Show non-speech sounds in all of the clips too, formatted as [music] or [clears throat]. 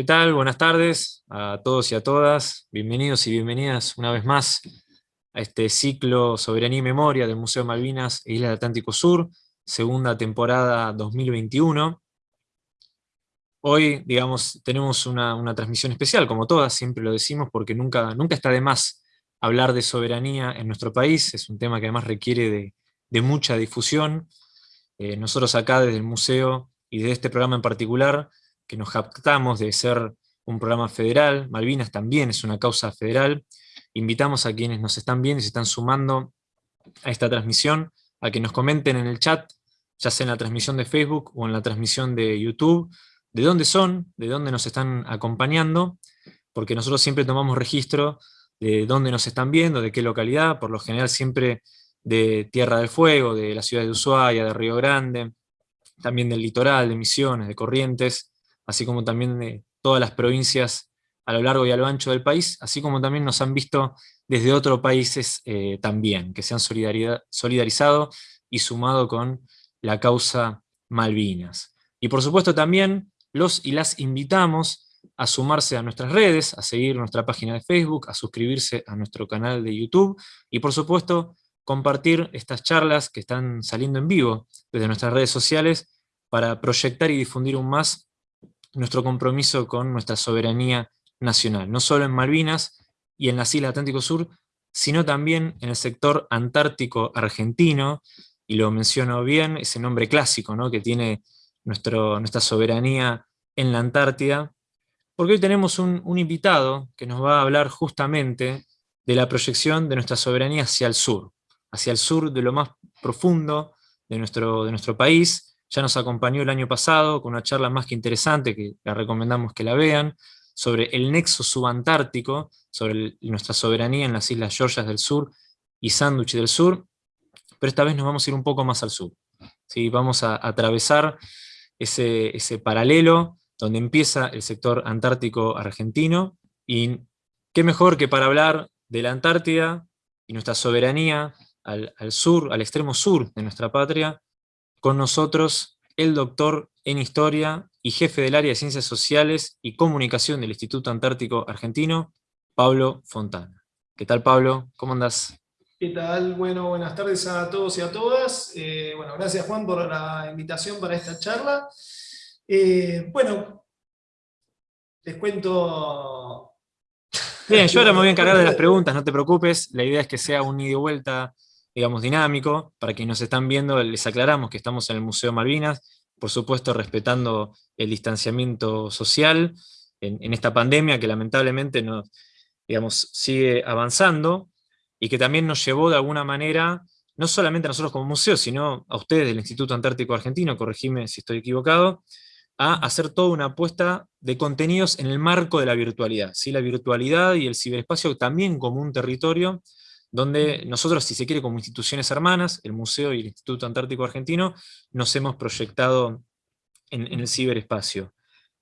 ¿Qué tal? Buenas tardes a todos y a todas. Bienvenidos y bienvenidas una vez más a este ciclo Soberanía y Memoria del Museo Malvinas e Isla del Atlántico Sur, segunda temporada 2021. Hoy, digamos, tenemos una, transmisión especial, como todas, siempre lo decimos, porque nunca, nunca está de más hablar de soberanía en nuestro país, es un tema que además requiere de, mucha difusión. Eh, nosotros acá desde el museo y de este programa en particular, que nos captamos de ser un programa federal, Malvinas también es una causa federal, invitamos a quienes nos están viendo y se están sumando a esta transmisión, a que nos comenten en el chat, ya sea en la transmisión de Facebook o en la transmisión de YouTube, de dónde son, de dónde nos están acompañando, porque nosotros siempre tomamos registro de dónde nos están viendo, de qué localidad, por lo general siempre de Tierra del Fuego, de la ciudad de Ushuaia, de Río Grande, también del litoral, de Misiones, de Corrientes, así como también de todas las provincias a lo largo y a lo ancho del país, así como también nos han visto desde otros países eh, también, que se han solidarizado y sumado con la causa Malvinas. Y por supuesto también los y las invitamos a sumarse a nuestras redes, a seguir nuestra página de Facebook, a suscribirse a nuestro canal de YouTube, y por supuesto compartir estas charlas que están saliendo en vivo desde nuestras redes sociales para proyectar y difundir aún más nuestro compromiso con nuestra soberanía nacional, no solo en Malvinas y en las Islas Atlántico Sur, sino también en el sector antártico argentino, y lo menciono bien, ese nombre clásico ¿no? que tiene nuestro, nuestra soberanía en la Antártida, porque hoy tenemos un, invitado que nos va a hablar justamente de la proyección de nuestra soberanía hacia el sur, hacia el sur de lo más profundo de nuestro, de nuestro país, ya nos acompañó el año pasado con una charla más que interesante, que la recomendamos que la vean, sobre el nexo subantártico, sobre nuestra soberanía en las Islas Georgias del Sur y Sandwich del Sur, pero esta vez nos vamos a ir un poco más al sur. ¿sí? Vamos a, atravesar ese, ese paralelo donde empieza el sector antártico argentino, y qué mejor que para hablar de la Antártida y nuestra soberanía al, al sur, al extremo sur de nuestra patria, con nosotros el doctor en Historia y jefe del área de Ciencias Sociales y Comunicación del Instituto Antártico Argentino, Pablo Fontana. ¿Qué tal, Pablo? ¿Cómo andás? ¿Qué tal? Bueno, buenas tardes a todos y a todas. Eh, bueno, gracias Juan por la invitación para esta charla. Eh, bueno, les cuento... Bien, yo ahora me voy a encargar de las [laughs] preguntas, no te preocupes. La idea es que sea un ida y vuelta digamos, dinámico. Para quienes nos están viendo, les aclaramos que estamos en el Museo Malvinas, por supuesto respetando el distanciamiento social en, esta pandemia que lamentablemente nos, digamos, sigue avanzando y que también nos llevó de alguna manera, no solamente a nosotros como museo, sino a ustedes del Instituto Antártico Argentino, corregime si estoy equivocado, a hacer toda una apuesta de contenidos en el marco de la virtualidad. ¿sí? La virtualidad y el ciberespacio también como un territorio donde nosotros, si se quiere, como instituciones hermanas, el Museo y el Instituto Antártico Argentino, nos hemos proyectado en, el ciberespacio.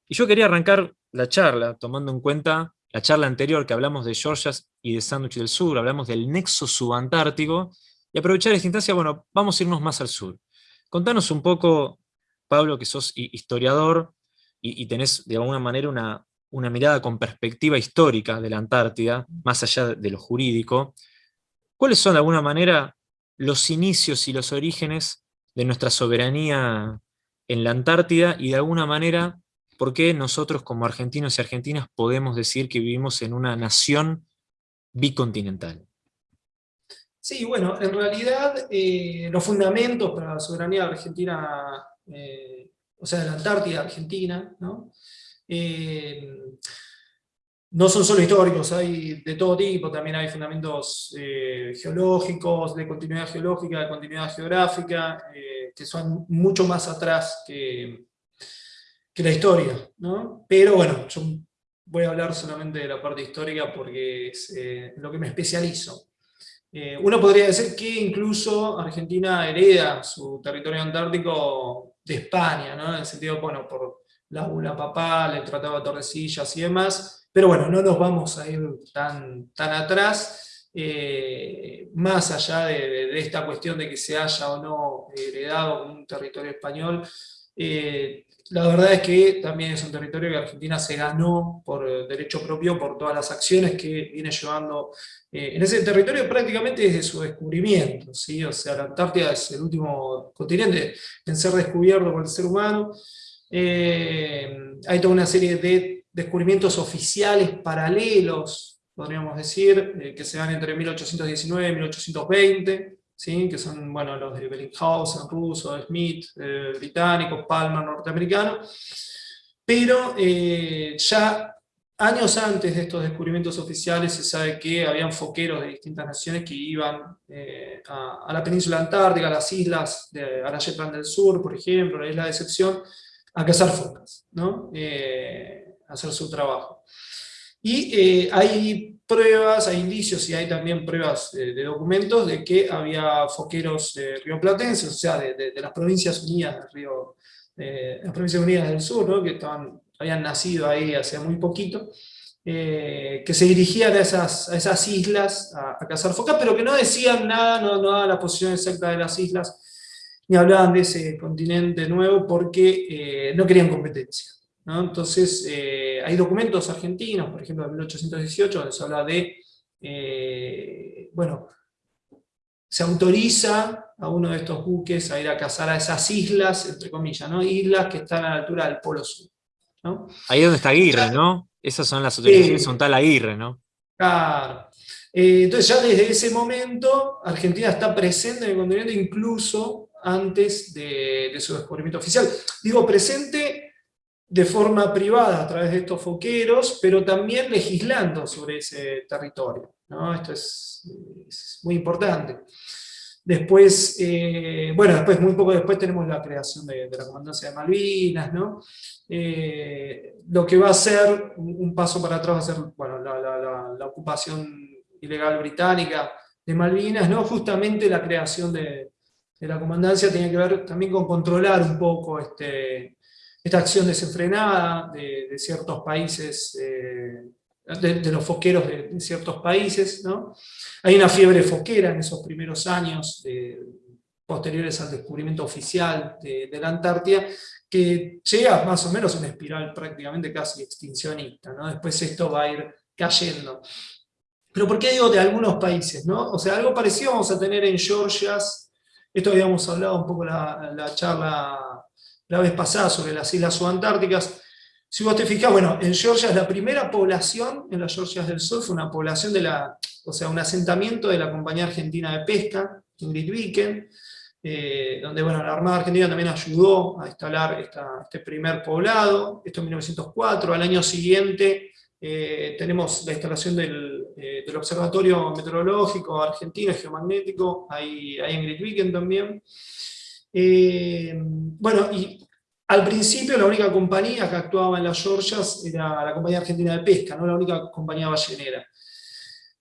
Y yo quería arrancar la charla, tomando en cuenta la charla anterior que hablamos de Georgias y de Sandwich del Sur, hablamos del nexo subantártico, y aprovechar esta instancia, bueno, vamos a irnos más al sur. Contanos un poco, Pablo, que sos historiador, y, tenés de alguna manera una, una mirada con perspectiva histórica de la Antártida, más allá de lo jurídico, ¿Cuáles son de alguna manera los inicios y los orígenes de nuestra soberanía en la Antártida y de alguna manera por qué nosotros como argentinos y argentinas podemos decir que vivimos en una nación bicontinental? Sí, bueno, en realidad eh, los fundamentos para la soberanía argentina, eh, o sea, de la Antártida argentina, ¿no? Eh, no son solo históricos, hay de todo tipo, también hay fundamentos eh, geológicos, de continuidad geológica, de continuidad geográfica, eh, que son mucho más atrás que, que la historia. ¿no? Pero bueno, yo voy a hablar solamente de la parte histórica porque es eh, lo que me especializo. uno podría decir que incluso Argentina hereda su territorio antártico de España, ¿no? en el sentido, bueno, por la bula papal, el Tratado de Tordesillas y demás, pero bueno, no nos vamos a ir tan, tan atrás, eh, más allá de, esta cuestión de que se haya o no heredado un territorio español, la verdad es que también es un territorio que Argentina se ganó por derecho propio por todas las acciones que viene llevando en ese territorio prácticamente desde su descubrimiento, ¿sí? o sea, la Antártida es el último continente en ser descubierto por el ser humano, hay toda una serie de descubrimientos oficiales paralelos, podríamos decir, que se dan entre 1819 y 1820, que son bueno, los de Bellinghausen, ruso, Smith, eh, británico, Palmer, norteamericano, pero eh, ya años antes de estos descubrimientos oficiales se sabe que habían foqueros de distintas naciones que iban eh, a, la península antártica, a las islas de Arayetlan del Sur, por ejemplo, la isla de Excepción, a cazar focas, ¿no? Hacer su trabajo. Y hay pruebas, hay indicios y hay también pruebas de documentos de que había foqueros de Río Platense, o sea, de, las provincias unidas del Río, las provincias unidas del sur, que estaban, habían nacido ahí hace muy poquito, eh, que se dirigían a esas, a esas islas a, cazar focas, pero que no decían nada, no, no daban la posición exacta de las islas, ni hablaban de ese continente nuevo porque eh, no querían competencia. Entonces, eh, hay documentos argentinos, por ejemplo, de 1818, donde se habla de, eh, bueno, se autoriza a uno de estos buques a ir a cazar a esas islas, entre comillas, ¿no? islas que están a la altura del Polo Sur. Ahí es donde está Aguirre, ¿no? Esas son las autorizaciones, son tal Aguirre, ¿no? Claro. Eh, entonces ya desde ese momento, Argentina está presente en el continente incluso antes de, de su descubrimiento oficial. Digo presente de forma privada a través de estos foqueros, pero también legislando sobre ese territorio. Esto es, muy importante. Después, eh, bueno, después, muy poco después tenemos la creación de, la Comandancia de Malvinas, ¿no? Eh, lo que va a ser, un, paso para atrás va a ser, bueno, la, ocupación ilegal británica de Malvinas, ¿no? Justamente la creación de, de la comandancia tiene que ver también con controlar un poco este, esta acción desenfrenada de, ciertos países, eh, de, los foqueros de, ciertos países. ¿no? Hay una fiebre foquera en esos primeros años posteriores al descubrimiento oficial de, la Antártida, que llega más o menos a una espiral prácticamente casi extincionista. ¿no? Después esto va a ir cayendo. Pero ¿por qué digo de algunos países? ¿no? O sea, algo parecido vamos a tener en Georgia, esto habíamos hablado un poco en la charla la vez pasada sobre las islas subantárticas. Si vos te fijas, bueno, en Georgia la primera población, en las Georgias del Sur, fue una población de la, o sea, un asentamiento de la Compañía Argentina de Pesca, Ingrid Viken, eh, donde bueno, la Armada Argentina también ayudó a instalar este primer poblado, esto en 1904, al año siguiente eh, tenemos la instalación del, eh, del, Observatorio Meteorológico Argentino Geomagnético, ahí, ahí en Viken también, eh, bueno, y al principio la única compañía que actuaba en las Georgias era la Compañía Argentina de Pesca, no la única compañía ballenera.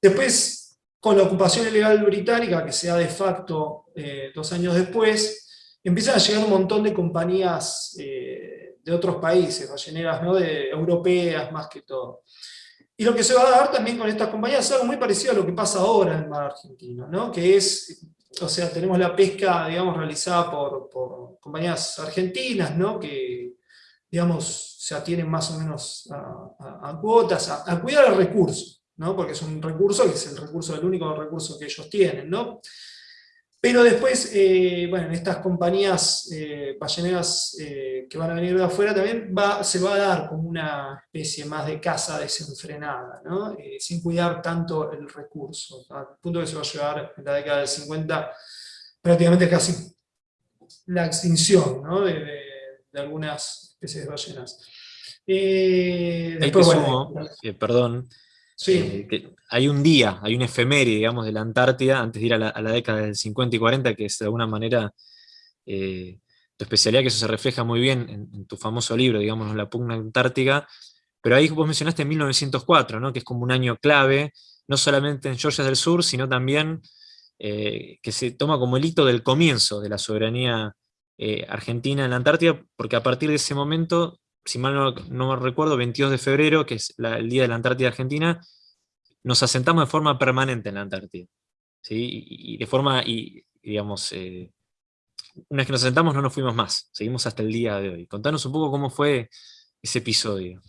Después, con la ocupación ilegal británica, que se da de facto eh, dos años después, empiezan a llegar un montón de compañías eh, de otros países, balleneras ¿no? de, europeas más que todo. Y lo que se va a dar también con estas compañías es algo muy parecido a lo que pasa ahora en el mar argentino, ¿no? que es o sea, tenemos la pesca, digamos, realizada por, compañías argentinas, ¿no? Que, digamos, se atienen más o menos a, cuotas, a, cuidar el recurso, ¿no? Porque es un recurso que es el recurso, el único recurso que ellos tienen, ¿no? Pero después, eh, bueno, en estas compañías eh, balleneras eh, que van a venir de afuera también va, se va a dar como una especie más de caza desenfrenada, ¿no? Sin cuidar tanto el recurso, al punto que se va a llevar en la década del 50 prácticamente casi la extinción ¿no? de, de, algunas especies de ballenas. después, bueno, perdón, Sí. Eh, hay un día, hay un efeméride, digamos, de la Antártida, antes de ir a la, década del 50 y 40, que es de alguna manera eh, tu especialidad, que eso se refleja muy bien en, tu famoso libro, digamos, La pugna antártica, pero ahí vos mencionaste 1904, ¿no? que es como un año clave, no solamente en Georgia del Sur, sino también eh, que se toma como el hito del comienzo de la soberanía argentina en la Antártida, porque a partir de ese momento si mal no, no recuerdo, 22 de febrero, que es el Día de la Antártida Argentina, nos asentamos de forma permanente en la Antártida. ¿sí? Y, de forma, y, digamos, eh, una vez que nos sentamos no nos fuimos más, seguimos hasta el día de hoy. Contanos un poco cómo fue ese episodio.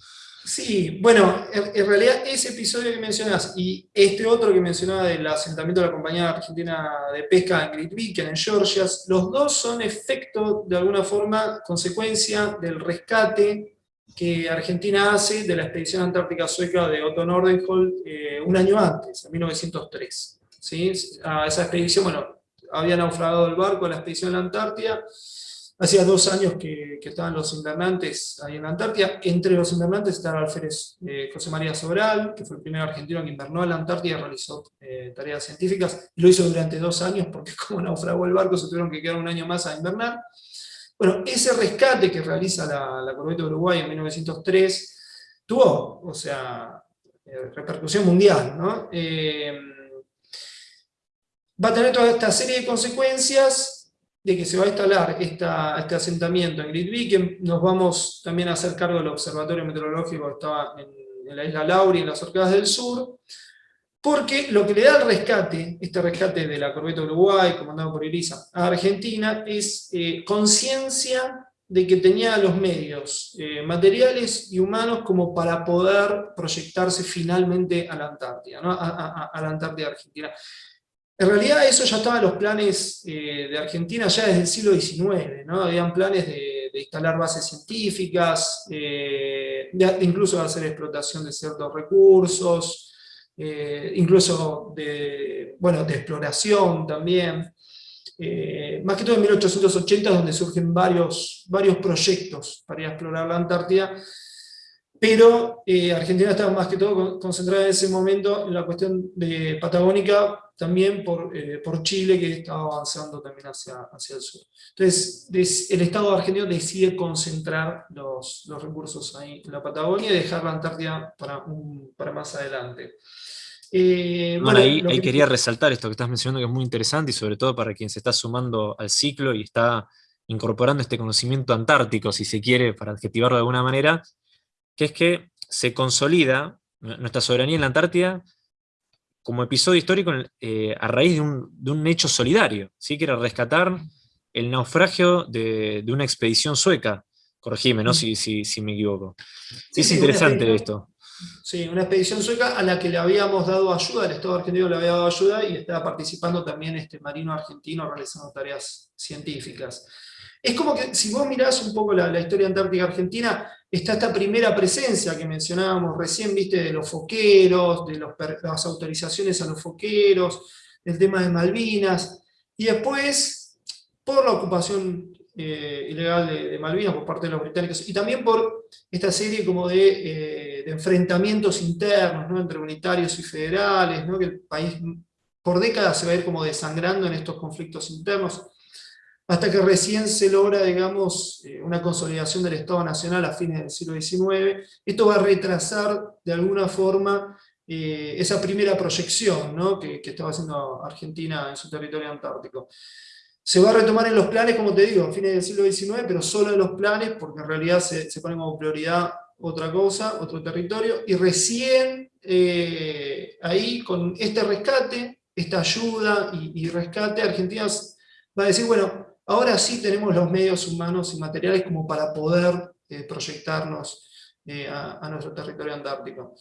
Sí, bueno, en, realidad ese episodio que mencionas y este otro que mencionaba del asentamiento de la Compañía Argentina de Pesca en Great Beacon, en Georgia, los dos son efecto, de alguna forma, consecuencia del rescate que Argentina hace de la expedición antártica sueca de Otto Nordenholm eh, un año antes, en 1903. ¿sí? A esa expedición, bueno, había naufragado el barco a la expedición a la Antártida, Hacía dos años que, estaban los invernantes ahí en la Antártida. Entre los invernantes estaba alférez eh, José María Sobral, que fue el primer argentino que invernó en la Antártida y realizó eh, tareas científicas. Lo hizo durante dos años porque [laughs] como naufragó el barco se tuvieron que quedar un año más a invernar. Bueno, ese rescate que realiza la, la Corbeta Uruguay en 1903 tuvo, o sea, eh, repercusión mundial, ¿no? va a tener toda esta serie de consecuencias de que se va a instalar este asentamiento en Gridvik, nos vamos también a hacer cargo del observatorio meteorológico que estaba en, la isla Lauri, en las Orcadas del Sur, porque lo que le da el rescate, este rescate de la corbeta Uruguay, comandado por Irisa, a Argentina, es eh, conciencia de que tenía los medios eh, materiales y humanos como para poder proyectarse finalmente a la Antártida, a, a la Antártida Argentina. En realidad eso ya estaba en los planes eh, de Argentina ya desde el siglo XIX, ¿no? Habían planes de, instalar bases científicas, eh, incluso de hacer explotación de ciertos recursos, eh, incluso de, bueno, de exploración también. más que todo en 1880 donde surgen varios, varios proyectos para ir a explorar la Antártida, pero Argentina estaba más que todo concentrada en ese momento en la cuestión de patagónica también por, eh, por Chile, que estaba avanzando también hacia, hacia el sur. Entonces, el Estado argentino decide concentrar los, los, recursos ahí en la Patagonia y dejar la Antártida para, un, para más adelante. Eh, bueno, ahí, ahí quería resaltar esto que estás mencionando, que es muy interesante, y sobre todo para quien se está sumando al ciclo y está incorporando este conocimiento antártico, si se quiere, para adjetivarlo de alguna manera, que es que se consolida nuestra soberanía en la Antártida como episodio histórico eh, a raíz de un, hecho solidario, ¿sí? que era rescatar el naufragio de, una expedición sueca. Corregime, ¿no? Mm. si, si, me equivoco. es interesante esto. Sí, una expedición sueca a la que le habíamos dado ayuda, el Estado argentino le había dado ayuda y estaba participando también este marino argentino realizando tareas científicas. Es como que si vos mirás un poco la, historia antártica argentina, está esta primera presencia que mencionábamos recién, viste, de los foqueros, de las autorizaciones a los foqueros, el tema de Malvinas, y después, por la ocupación eh, ilegal de, Malvinas por parte de los británicos, y también por esta serie como de, eh, enfrentamientos internos, entre unitarios y federales, que el país por décadas se va a ir como desangrando en estos conflictos internos, hasta que recién se logra, digamos, eh, una consolidación del Estado Nacional a fines del siglo XIX. Esto va a retrasar, de alguna forma, eh, esa primera proyección que, estaba haciendo Argentina en su territorio antártico. Se va a retomar en los planes, como te digo, a fines del siglo XIX, pero solo en los planes, porque en realidad se, pone como prioridad otra cosa, otro territorio, y recién eh, ahí, con este rescate, esta ayuda y rescate, Argentina va a decir, bueno, Ahora sí tenemos los medios humanos y materiales como para poder eh, proyectarnos eh, a, nuestro territorio antártico.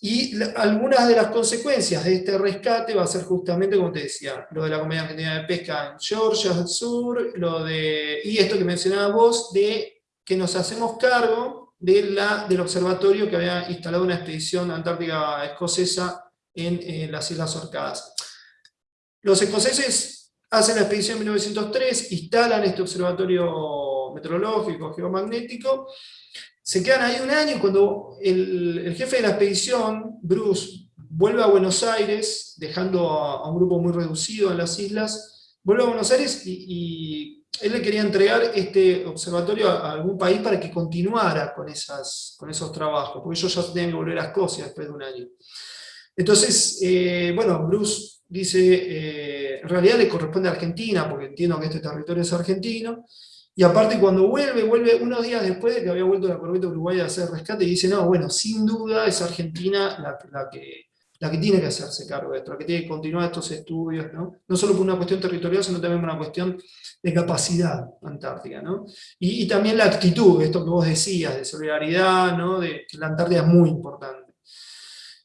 Y algunas de las consecuencias de este rescate va a ser justamente, como te decía, lo de la Compañía Argentina de Pesca en Georgia del Sur, lo de, y esto que mencionabas vos, de que nos hacemos cargo de la, del observatorio que había instalado una expedición antártica escocesa en, en las Islas Orcadas. Los escoceses hacen la expedición en 1903, instalan este observatorio meteorológico, geomagnético, se quedan ahí un año y cuando el, jefe de la expedición, Bruce, vuelve a Buenos Aires, dejando a, un grupo muy reducido en las islas, vuelve a Buenos Aires y, él le quería entregar este observatorio a, algún país para que continuara con, esas, con esos trabajos, porque ellos ya tenían que volver a Escocia después de un año. Entonces, eh, bueno, Bruce dice, eh, en realidad le corresponde a Argentina, porque entiendo que este territorio es argentino, y aparte cuando vuelve, vuelve unos días después de que había vuelto la corbeta uruguaya a hacer rescate, y dice, no, bueno, sin duda es Argentina la, que la que tiene que hacerse cargo de esto, la que tiene que continuar estos estudios, ¿no? No solo por una cuestión territorial, sino también por una cuestión de capacidad antártica, ¿no? Y, también la actitud, esto que vos decías, de solidaridad, ¿no? De que la Antártida es muy importante.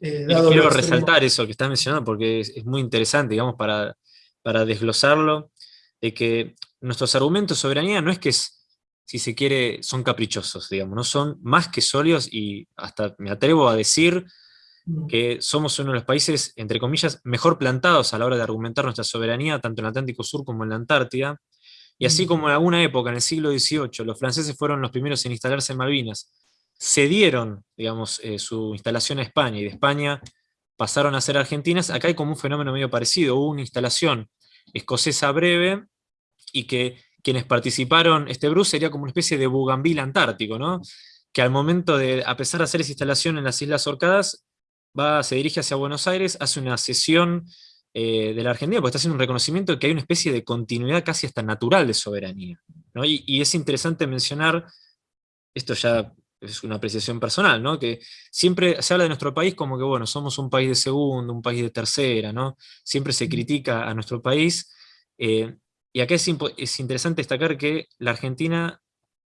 Eh, quiero resaltar eso que estás mencionando porque es, muy interesante, digamos, para, para desglosarlo, de que nuestros argumentos de soberanía no es que es, si se quiere, son caprichosos, digamos, no son más que sólidos y hasta me atrevo a decir mm. que somos uno de los países, entre comillas, mejor plantados a la hora de argumentar nuestra soberanía, tanto en el Atlántico Sur como en la Antártida, y así mm. como en alguna época, en el siglo XVIII, los franceses fueron los primeros en instalarse en Malvinas, cedieron, digamos, eh, su instalación a España, y de España pasaron a ser argentinas, acá hay como un fenómeno medio parecido, hubo una instalación escocesa breve, y que quienes participaron, este Bruce sería como una especie de bugambil antártico, ¿no? que al momento de, a pesar de hacer esa instalación en las Islas Orcadas, va, se dirige hacia Buenos Aires, hace una sesión eh, de la Argentina, porque está haciendo un reconocimiento de que hay una especie de continuidad casi hasta natural de soberanía. ¿no? Y, es interesante mencionar, esto ya es una apreciación personal, ¿no? que siempre se habla de nuestro país como que, bueno, somos un país de segundo, un país de tercera, ¿no? siempre se critica a nuestro país, eh, y acá es, interesante destacar que la Argentina,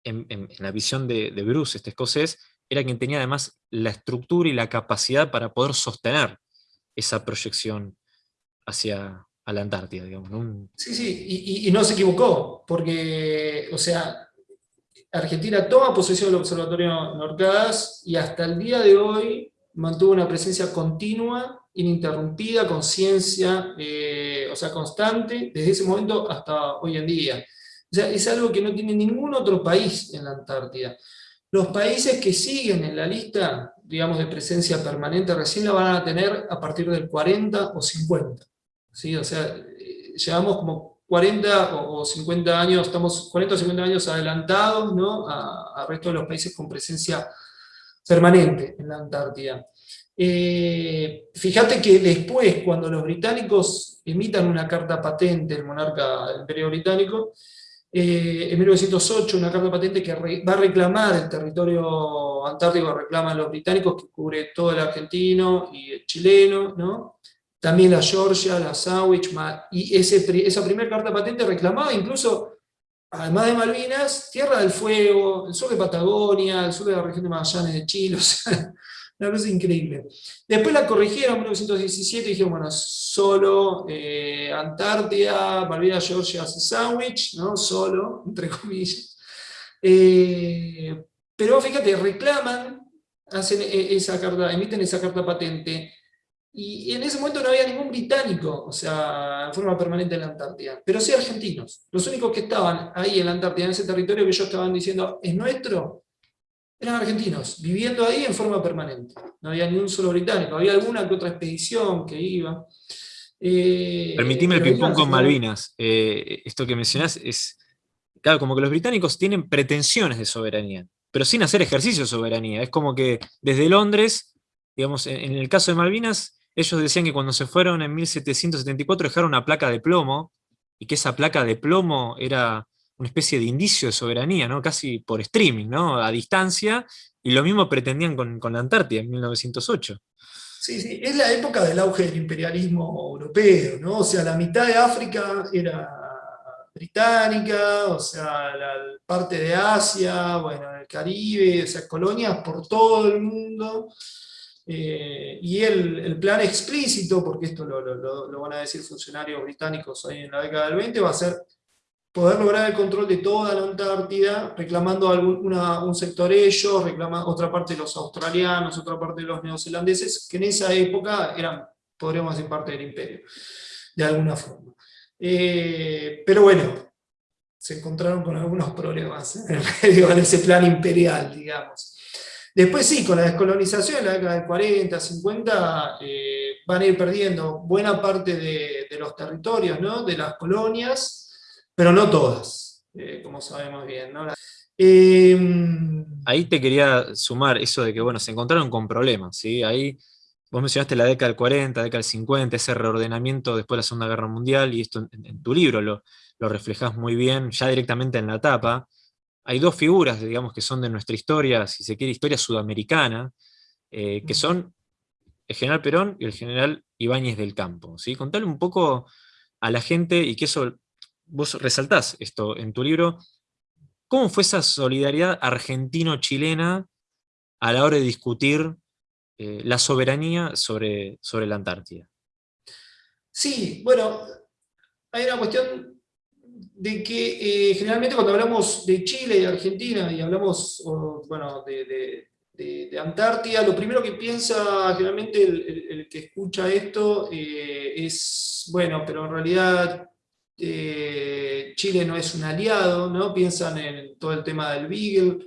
en, la visión de, Bruce, este escocés, era quien tenía además la estructura y la capacidad para poder sostener esa proyección hacia la Antártida, digamos. Sí, sí, y, no se equivocó, porque, o sea, Argentina toma posesión del Observatorio Norcadas y hasta el día de hoy mantuvo una presencia continua ininterrumpida, conciencia, eh, o sea, constante, desde ese momento hasta hoy en día. O sea, es algo que no tiene ningún otro país en la Antártida. Los países que siguen en la lista, digamos, de presencia permanente recién la van a tener a partir del 40 o 50. ¿sí? O sea, eh, llevamos como 40 o 50 años, estamos 40 o 50 años adelantados ¿no? al resto de los países con presencia permanente en la Antártida. Eh, fíjate que después, cuando los británicos emitan una carta patente, el monarca del imperio británico, eh, en 1908 una carta patente que va a reclamar el territorio antártico, reclaman los británicos, que cubre todo el argentino y el chileno, ¿no? También la Georgia, la Sandwich, y ese, esa primera carta patente reclamaba incluso, además de Malvinas, Tierra del Fuego, el sur de Patagonia, el sur de la región de Magallanes de Chile, [laughs] o sea, una cosa increíble. Después la corrigieron en 1917 y dijeron, bueno, solo eh, Antártida, Malvinas, Georgia Sandwich, ¿no? Solo, entre comillas. Eh, pero fíjate, reclaman, hacen e, esa carta, emiten esa carta patente, y en ese momento no había ningún británico, o sea, en forma permanente en la Antártida, pero sí argentinos. Los únicos que estaban ahí en la Antártida, en ese territorio que ellos estaban diciendo, es nuestro, eran argentinos, viviendo ahí en forma permanente. No había ni un solo británico, había alguna que otra expedición que iba. Eh, Permitime el ping-pong con Malvinas. Eh, esto que mencionás es, claro, como que los británicos tienen pretensiones de soberanía, pero sin hacer ejercicio de soberanía. Es como que desde Londres, digamos, en, el caso de Malvinas, ellos decían que cuando se fueron en 1774 dejaron una placa de plomo, y que esa placa de plomo era una especie de indicio de soberanía, ¿no? casi por streaming, ¿no? a distancia, y lo mismo pretendían con, la Antártida en 1908. Sí, sí, es la época del auge del imperialismo europeo, ¿no? O sea, la mitad de África era británica, o sea, la parte de Asia, bueno, el Caribe, o sea, colonias por todo el mundo. Eh, y el, plan explícito, porque esto lo, lo, van a decir funcionarios británicos ahí en la década del 20, va a ser poder lograr el control de toda la Antártida, reclamando un sector ellos, reclama, otra parte de los australianos, otra parte de los neozelandeses, que en esa época eran, podríamos decir, parte del imperio, de alguna forma. Eh, pero bueno, se encontraron con algunos problemas en, ese plan imperial, digamos. Después sí, con la descolonización en la década del 40, 50, eh, van a ir perdiendo buena parte de, los territorios, ¿no? de las colonias, pero no todas, eh, como sabemos bien. Em, Ahí te quería sumar eso de que bueno, se encontraron con problemas. ¿sí? Ahí vos mencionaste la década del 40, década del 50, ese reordenamiento después de la Segunda Guerra Mundial, y esto en, tu libro lo, lo reflejás muy bien, ya directamente en la tapa. Hay dos figuras, digamos, que son de nuestra historia, si se quiere, historia sudamericana, eh, que son el general Perón y el general Ibáñez del Campo. ¿sí? Contale un poco a la gente, y que eso, vos resaltás esto en tu libro, ¿cómo fue esa solidaridad argentino-chilena a la hora de discutir eh, la soberanía sobre, sobre la Antártida? Sí, bueno, hay una cuestión de que eh, generalmente cuando hablamos de Chile y Argentina y hablamos bueno, de, Antártida, lo primero que piensa generalmente el, que escucha esto eh, es, bueno, pero en realidad eh, Chile no es un aliado, ¿no? piensan en todo el tema del Beagle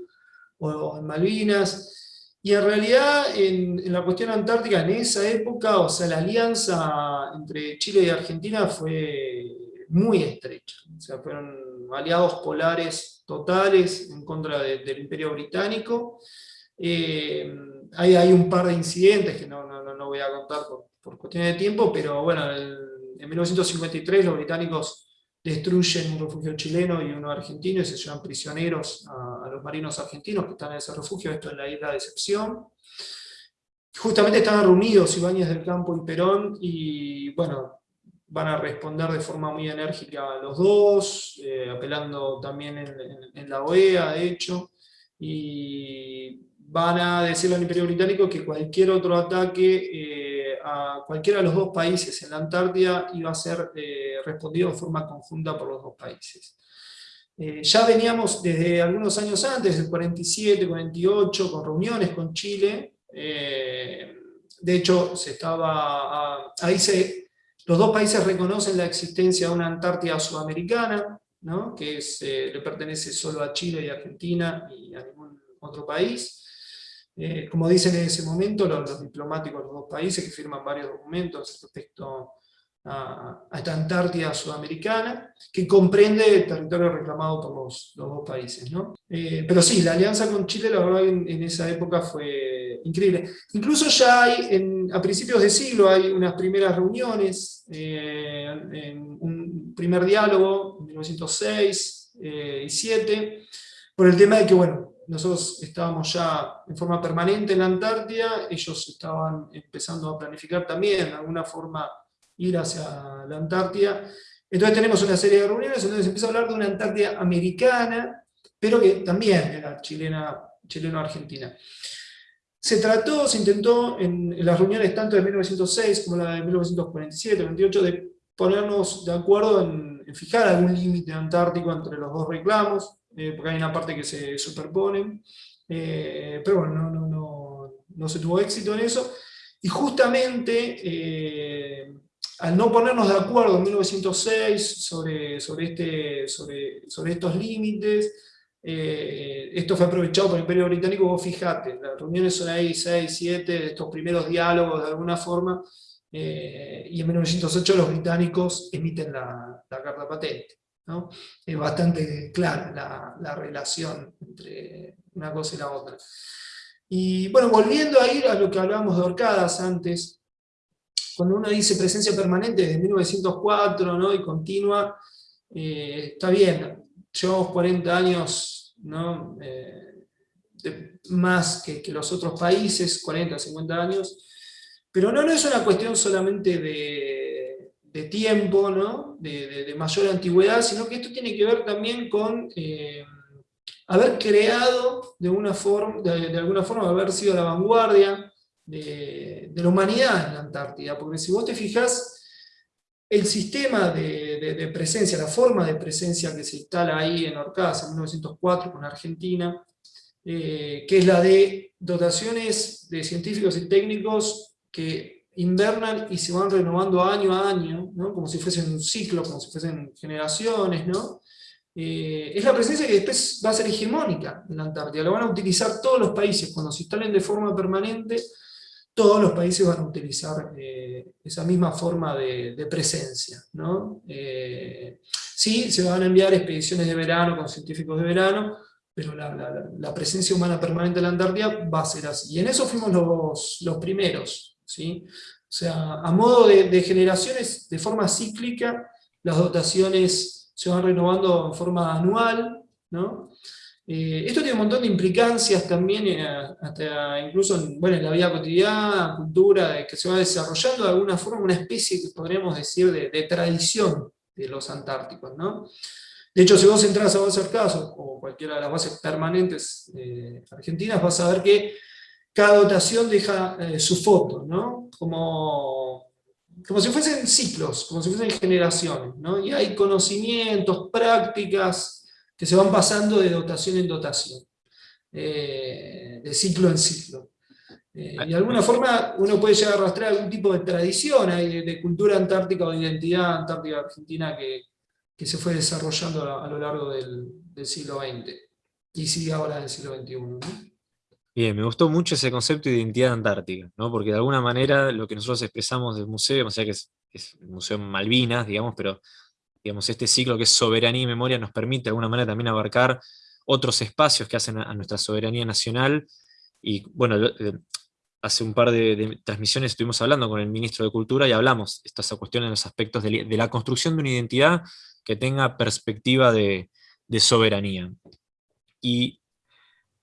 o en Malvinas, y en realidad en, en, la cuestión antártica en esa época, o sea, la alianza entre Chile y Argentina fue muy estrecha. O sea, fueron aliados polares totales en contra del Imperio Británico. Eh, hay, un par de incidentes que no, no, no voy a contar por, por, cuestiones de tiempo, pero bueno, en 1953 los británicos destruyen un refugio chileno y uno argentino y se llevan prisioneros a, a los marinos argentinos que están en ese refugio, esto en la isla de Excepción. Justamente estaban reunidos Ibáñez del Campo y Perón, y bueno, van a responder de forma muy enérgica los dos, eh, apelando también en, la OEA, de hecho, y van a decirle al Imperio Británico que cualquier otro ataque eh, a cualquiera de los dos países en la Antártida iba a ser eh, respondido de forma conjunta por los dos países. ya veníamos desde algunos años antes, el 47, 48, con reuniones con Chile, de hecho se estaba, ahí se los dos países reconocen la existencia de una Antártida sudamericana, que eh, le pertenece solo a Chile y Argentina y a ningún otro país. Eh, como dicen en ese momento los, diplomáticos de los dos países que firman varios documentos respecto a, esta Antártida sudamericana, que comprende el territorio reclamado por los, dos países. Eh, pero sí, la alianza con Chile, la verdad, en esa época fue increíble. Incluso ya hay, a principios de siglo, hay unas primeras reuniones, eh, un primer diálogo, en 1906 eh, y 7, por el tema de que, bueno, nosotros estábamos ya en forma permanente en la Antártida, ellos estaban empezando a planificar también, de alguna forma, ir hacia la Antártida. Entonces tenemos una serie de reuniones, entonces empieza a hablar de una Antártida americana, pero que también era chilena, chileno-argentina. Se trató, se intentó en, las reuniones tanto de 1906 como la de 1947, 28, de ponernos de acuerdo en, fijar algún límite antártico entre los dos reclamos, eh, porque hay una parte que se superponen, eh, pero bueno, no, no, no, no, se tuvo éxito en eso, y justamente eh, al no ponernos de acuerdo en 1906 sobre, sobre, este, sobre, sobre estos límites, eh, esto fue aprovechado por el Imperio Británico, vos fijate, las reuniones son ahí 6, 7, estos primeros diálogos de alguna forma, eh, y en 1908 los británicos emiten la, carta patente. Es bastante clara la, relación entre una cosa y la otra. Y bueno, volviendo a ir a lo que hablábamos de Orcadas antes, cuando uno dice presencia permanente desde 1904 ¿no? y continua, eh, está bien, llevamos 40 años ¿no? Eh, más que, los otros países, 40, 50 años, pero no, no es una cuestión solamente de, de tiempo, ¿no? de, mayor antigüedad, sino que esto tiene que ver también con eh, haber creado de, una forma, de, alguna forma, haber sido la vanguardia de, la humanidad en la Antártida, porque si vos te fijas el sistema de, presencia, la forma de presencia que se instala ahí en Orcas en 1904 con Argentina, eh, que es la de dotaciones de científicos y técnicos que invernan y se van renovando año a año, como si fuesen un ciclo, como si fuesen generaciones, ¿no? Eh, es la presencia que después va a ser hegemónica en la Antártida, la van a utilizar todos los países. Cuando se instalen de forma permanente, todos los países van a utilizar eh, esa misma forma de, presencia. ¿no? Eh, sí, se van a enviar expediciones de verano con científicos de verano, pero la, presencia humana permanente en la Antártida va a ser así. Y en eso fuimos los, primeros. ¿sí? O sea, a modo de, de generaciones, de forma cíclica, las dotaciones se van renovando en forma anual, ¿no? Eh, esto tiene un montón de implicancias también, eh, hasta incluso en, bueno, en la vida cotidiana, cultura, que se va desarrollando de alguna forma una especie, podríamos decir, de, tradición de los antárticos. ¿no? De hecho, si vos entras a Bases Caso, o cualquiera de las bases permanentes argentinas, vas a ver que cada dotación deja su foto, ¿no? como, como si fuesen ciclos, como si fuesen generaciones, ¿no? y hay conocimientos, prácticas, que se van pasando de dotación en dotación, eh, de ciclo en ciclo. Eh, y de alguna forma uno puede llegar a arrastrar algún tipo de tradición de, cultura antártica o de identidad antártica argentina que, se fue desarrollando a, lo largo del, siglo XX y sigue ahora en siglo XXI. Bien, me gustó mucho ese concepto de identidad antártica, ¿no? porque de alguna manera lo que nosotros expresamos del museo, o sea que es, es el Museo Malvinas, digamos, pero digamos, este ciclo que es soberanía y memoria nos permite de alguna manera también abarcar otros espacios que hacen a, nuestra soberanía nacional, y bueno, eh, hace un par de, transmisiones estuvimos hablando con el ministro de Cultura y hablamos estas cuestiones en los aspectos de, la construcción de una identidad que tenga perspectiva de, soberanía. Y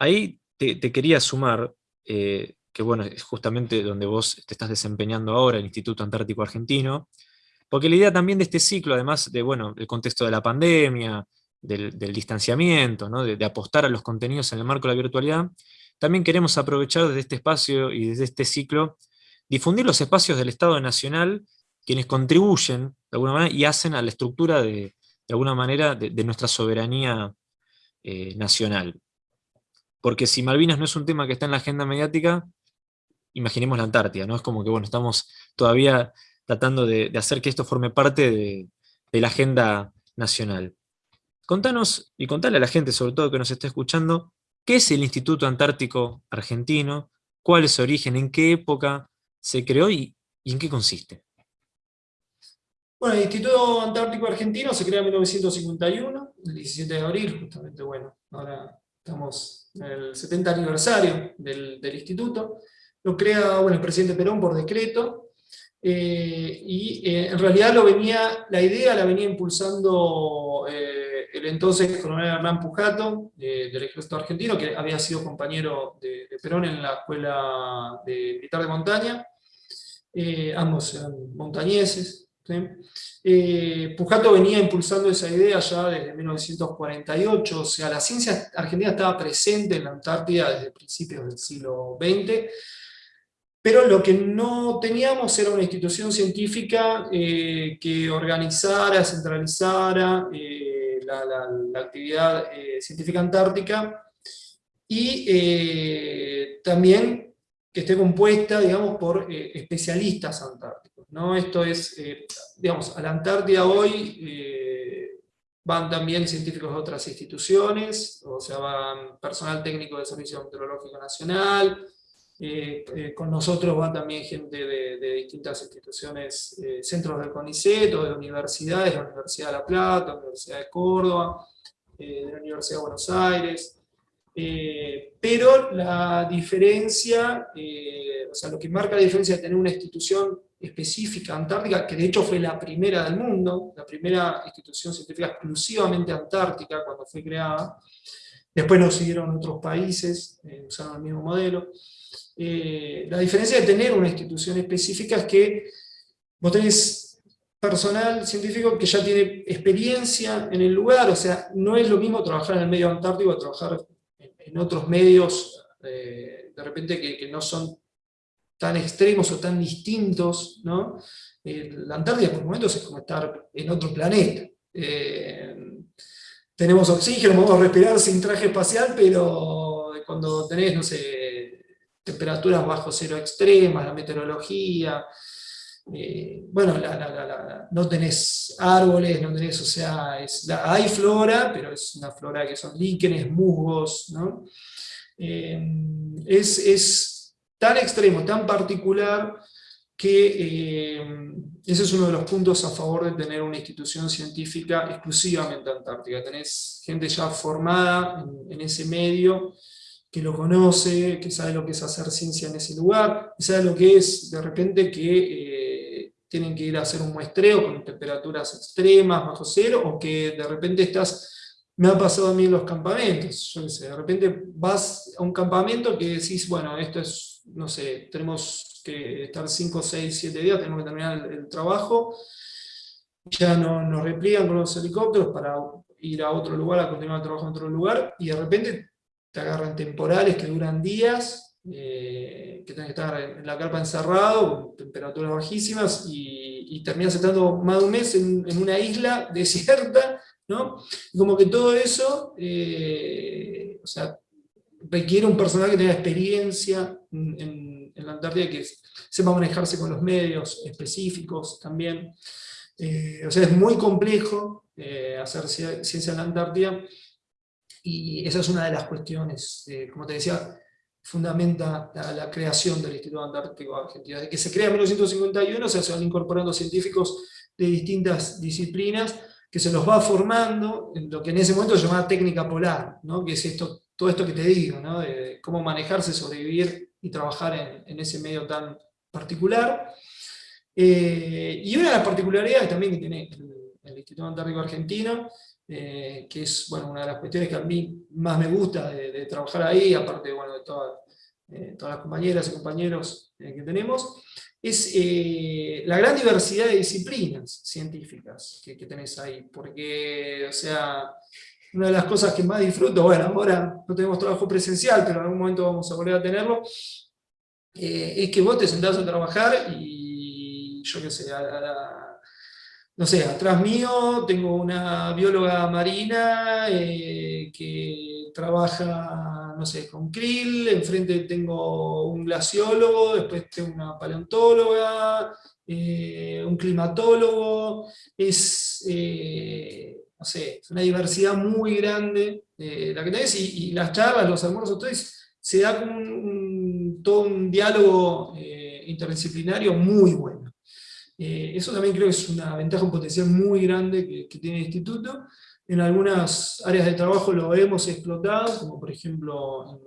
ahí te, quería sumar, eh, que bueno, es justamente donde vos te estás desempeñando ahora, el Instituto Antártico Argentino, porque la idea también de este ciclo, además de, bueno, el contexto de la pandemia, del, distanciamiento, de, apostar a los contenidos en el marco de la virtualidad, también queremos aprovechar desde este espacio y desde este ciclo, difundir los espacios del Estado Nacional, quienes contribuyen de alguna manera y hacen a la estructura de, alguna manera de, nuestra soberanía eh, nacional. Porque si Malvinas no es un tema que está en la agenda mediática, imaginemos la Antártida, ¿no? Es como que, bueno, estamos todavía tratando de, hacer que esto forme parte de, la agenda nacional. Contanos, y contale a la gente, sobre todo que nos está escuchando, ¿qué es el Instituto Antártico Argentino? ¿Cuál es su origen? ¿En qué época se creó y, en qué consiste? Bueno, el Instituto Antártico Argentino se crea en 1951, el 17 de abril, justamente, bueno, ahora estamos en el 70 aniversario del, del instituto. Lo crea bueno, el presidente Perón por decreto, eh, y eh, en realidad lo venía, la idea la venía impulsando eh, el entonces coronel Hernán Pujato, del ejército argentino, que había sido compañero de, Perón en la escuela de, militar de montaña, ambos eran montañeses. Pujato venía impulsando esa idea ya desde 1948, o sea, la ciencia argentina estaba presente en la Antártida desde principios del siglo XX, pero lo que no teníamos era una institución científica eh, que organizara, centralizara eh, la, actividad eh, científica antártica y también que esté compuesta, digamos, por especialistas antárticos. ¿no? Esto es, digamos, a la Antártida hoy van también científicos de otras instituciones, o sea, van personal técnico del Servicio Meteorológico Nacional, eh, eh, con nosotros va también gente de, distintas instituciones, eh, centros del CONICET o de universidades, la Universidad de La Plata, la Universidad de Córdoba, la Universidad de Buenos Aires. pero la diferencia, o sea, lo que marca la diferencia de tener una institución específica antártica, que de hecho fue la primera del mundo, la primera institución científica exclusivamente antártica cuando fue creada, después nos siguieron otros países, usaron el mismo modelo, eh, la diferencia de tener una institución específica es que vos tenés personal científico que ya tiene experiencia en el lugar, o sea, no es lo mismo trabajar en el medio antártico a trabajar en, otros medios, eh, de repente que, no son tan extremos o tan distintos, ¿no? Eh, la Antártida por momentos es como estar en otro planeta. tenemos oxígeno, podemos respirar sin traje espacial, pero cuando tenés, no sé, temperaturas bajo cero extremas, la meteorología, eh, bueno, no tenés árboles, no tenés, o sea, hay flora, pero es una flora que son líquenes, musgos, ¿no? Eh, es, tan extremo, tan particular, que eh, ese es uno de los puntos a favor de tener una institución científica exclusivamente antártica. Tenés gente ya formada en ese medio, que lo conoce, que sabe lo que es hacer ciencia en ese lugar, que sabe lo que es de repente que eh, tienen que ir a hacer un muestreo con temperaturas extremas, bajo cero, o que de repente estás me ha pasado a mí en los campamentos, yo sé, de repente vas a un campamento que decís, bueno, esto es, no sé, tenemos que estar 5, 6, 7 días, tenemos que terminar el, trabajo, ya no, nos repliegan con los helicópteros para ir a otro lugar, a continuar el trabajo en otro lugar, y de repente te agarran temporales que duran días, eh, que tienes que estar en la carpa encerrado, temperaturas bajísimas, y, terminas estando más de un mes en, una isla [laughs] desierta, ¿no? Y como que todo eso, eh, o sea, requiere un personal que tenga experiencia en, la Antártida, que sepa manejarse con los medios específicos también. Eh, o sea, es muy complejo hacer ciencia en la Antártida, y esa es una de las cuestiones, como te decía, fundamenta la, creación del Instituto Antártico Argentino. Desde que se crea en 1951, o sea, se van incorporando científicos de distintas disciplinas, que se los va formando en lo que en ese momento se llamaba técnica polar, ¿no? que es esto, todo esto que te digo, ¿no? de cómo manejarse, sobrevivir y trabajar en, ese medio tan particular. Eh, y una de las particularidades también que tiene el, Instituto Antártico Argentino, eh, que es bueno, una de las cuestiones que a mí más me gusta de, trabajar ahí, aparte bueno, de todas, eh, todas las compañeras y compañeros que tenemos, es eh, la gran diversidad de disciplinas científicas que, tenés ahí, porque, o sea, una de las cosas que más disfruto, bueno, ahora no tenemos trabajo presencial, pero en algún momento vamos a volver a tenerlo, eh, es que vos te sentás a trabajar y yo qué sé, no sé, atrás mío tengo una bióloga marina eh, que trabaja no sé, con krill, enfrente tengo un glaciólogo, después tengo una paleontóloga, eh, un climatólogo, es, eh, no sé, una diversidad muy grande la que tenés, y, las charlas, los almuerzos, todo se da todo un diálogo interdisciplinario muy bueno. Eso también creo que es una ventaja, un potencial muy grande que, tiene el instituto, en algunas áreas de trabajo lo hemos explotado, como por ejemplo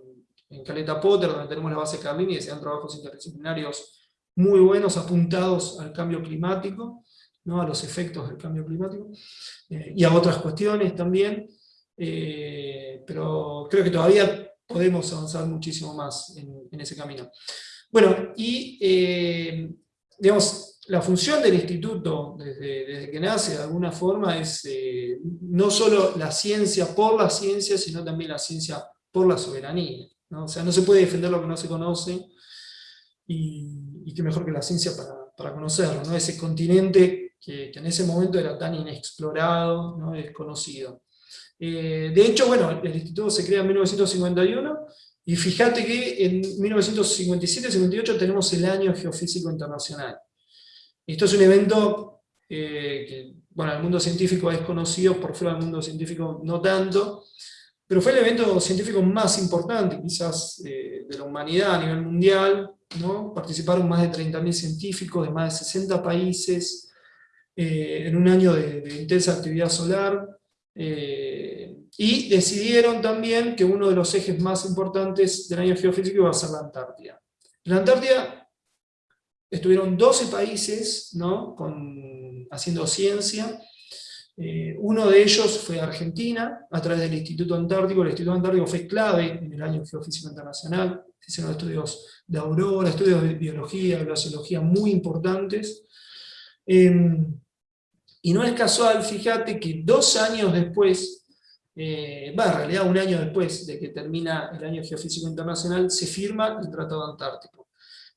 en, Caleta Potter, donde tenemos la base Carlini, y se dan trabajos interdisciplinarios muy buenos, apuntados al cambio climático, ¿no? a los efectos del cambio climático, eh, y a otras cuestiones también, eh, pero creo que todavía podemos avanzar muchísimo más en, ese camino. Bueno, y eh, digamos, la función del instituto, desde, que nace, de alguna forma, es eh, no solo la ciencia por la ciencia, sino también la ciencia por la soberanía. O sea, no se puede defender lo que no se conoce, y, qué mejor que la ciencia para, conocerlo, ¿no? ese continente que, en ese momento era tan inexplorado, ¿no? desconocido. Eh, de hecho, bueno, el instituto se crea en 1951, y fíjate que en 1957-58 tenemos el Año Geofísico Internacional. Esto es un evento eh, que, bueno, el mundo científico es conocido, por fuera del mundo científico no tanto, pero fue el evento científico más importante quizás eh, de la humanidad a nivel mundial, ¿no? participaron más de 30.000 científicos de más de 60 países, eh, en un año de, intensa actividad solar, y decidieron también que uno de los ejes más importantes del año geofísico iba a ser la Antártida. La Antártida estuvieron 12 países ¿no? Haciendo ciencia, eh, uno de ellos fue Argentina, a través del Instituto Antártico, el Instituto Antártico fue clave en el año geofísico internacional, hicieron estudios de aurora, estudios de biología, glaciología muy importantes, em, y no es casual, fíjate que dos años después, eh, va, en realidad un año después de que termina el año geofísico internacional, se firma el Tratado Antártico.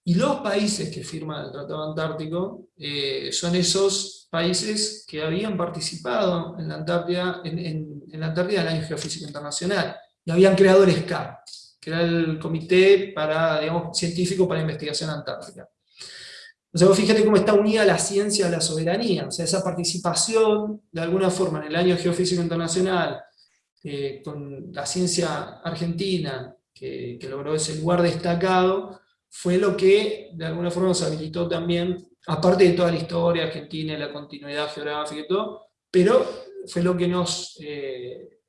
Y los países que firman el Tratado Antártico eh, son esos países que habían participado en la Antártida, en, la Antártida del Año Geofísico Internacional, y habían creado el SCAR, que era el Comité para, digamos, Científico para Investigación Antártica. O sea, fíjate cómo está unida la ciencia a la soberanía, o sea, esa participación, de alguna forma, en el Año Geofísico Internacional, eh, con la ciencia argentina, que logró ese lugar destacado, fue lo que de alguna forma nos habilitó también, aparte de toda la historia argentina, la continuidad geográfica y todo, pero fue lo que nos, eh,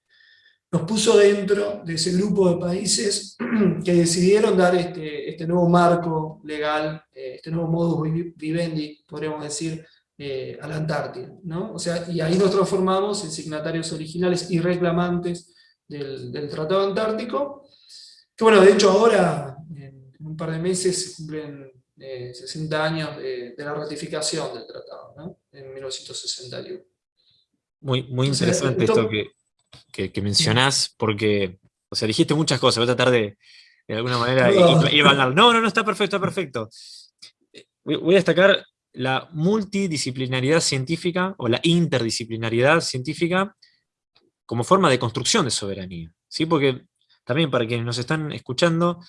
nos puso dentro de ese grupo de países [clears throat] que decidieron dar este, este nuevo marco legal, eh, este nuevo modus vivendi, podríamos decir, a la Antártida. ¿no? O sea, y ahí nos transformamos en signatarios originales y reclamantes del, del Tratado Antártico, que bueno, de hecho ahora, en un par de meses, se cumplen 60 eh, años de, la ratificación del tratado, ¿no? en 1961. Muy, muy interesante esto, que, que, mencionás, porque, o sea, dijiste muchas cosas, voy a tratar de, de alguna manera, no. Ir, no, no, no, está perfecto, está perfecto. Voy a destacar la multidisciplinaridad científica, o la interdisciplinaridad científica, como forma de construcción de soberanía. ¿sí? Porque también para quienes nos están escuchando,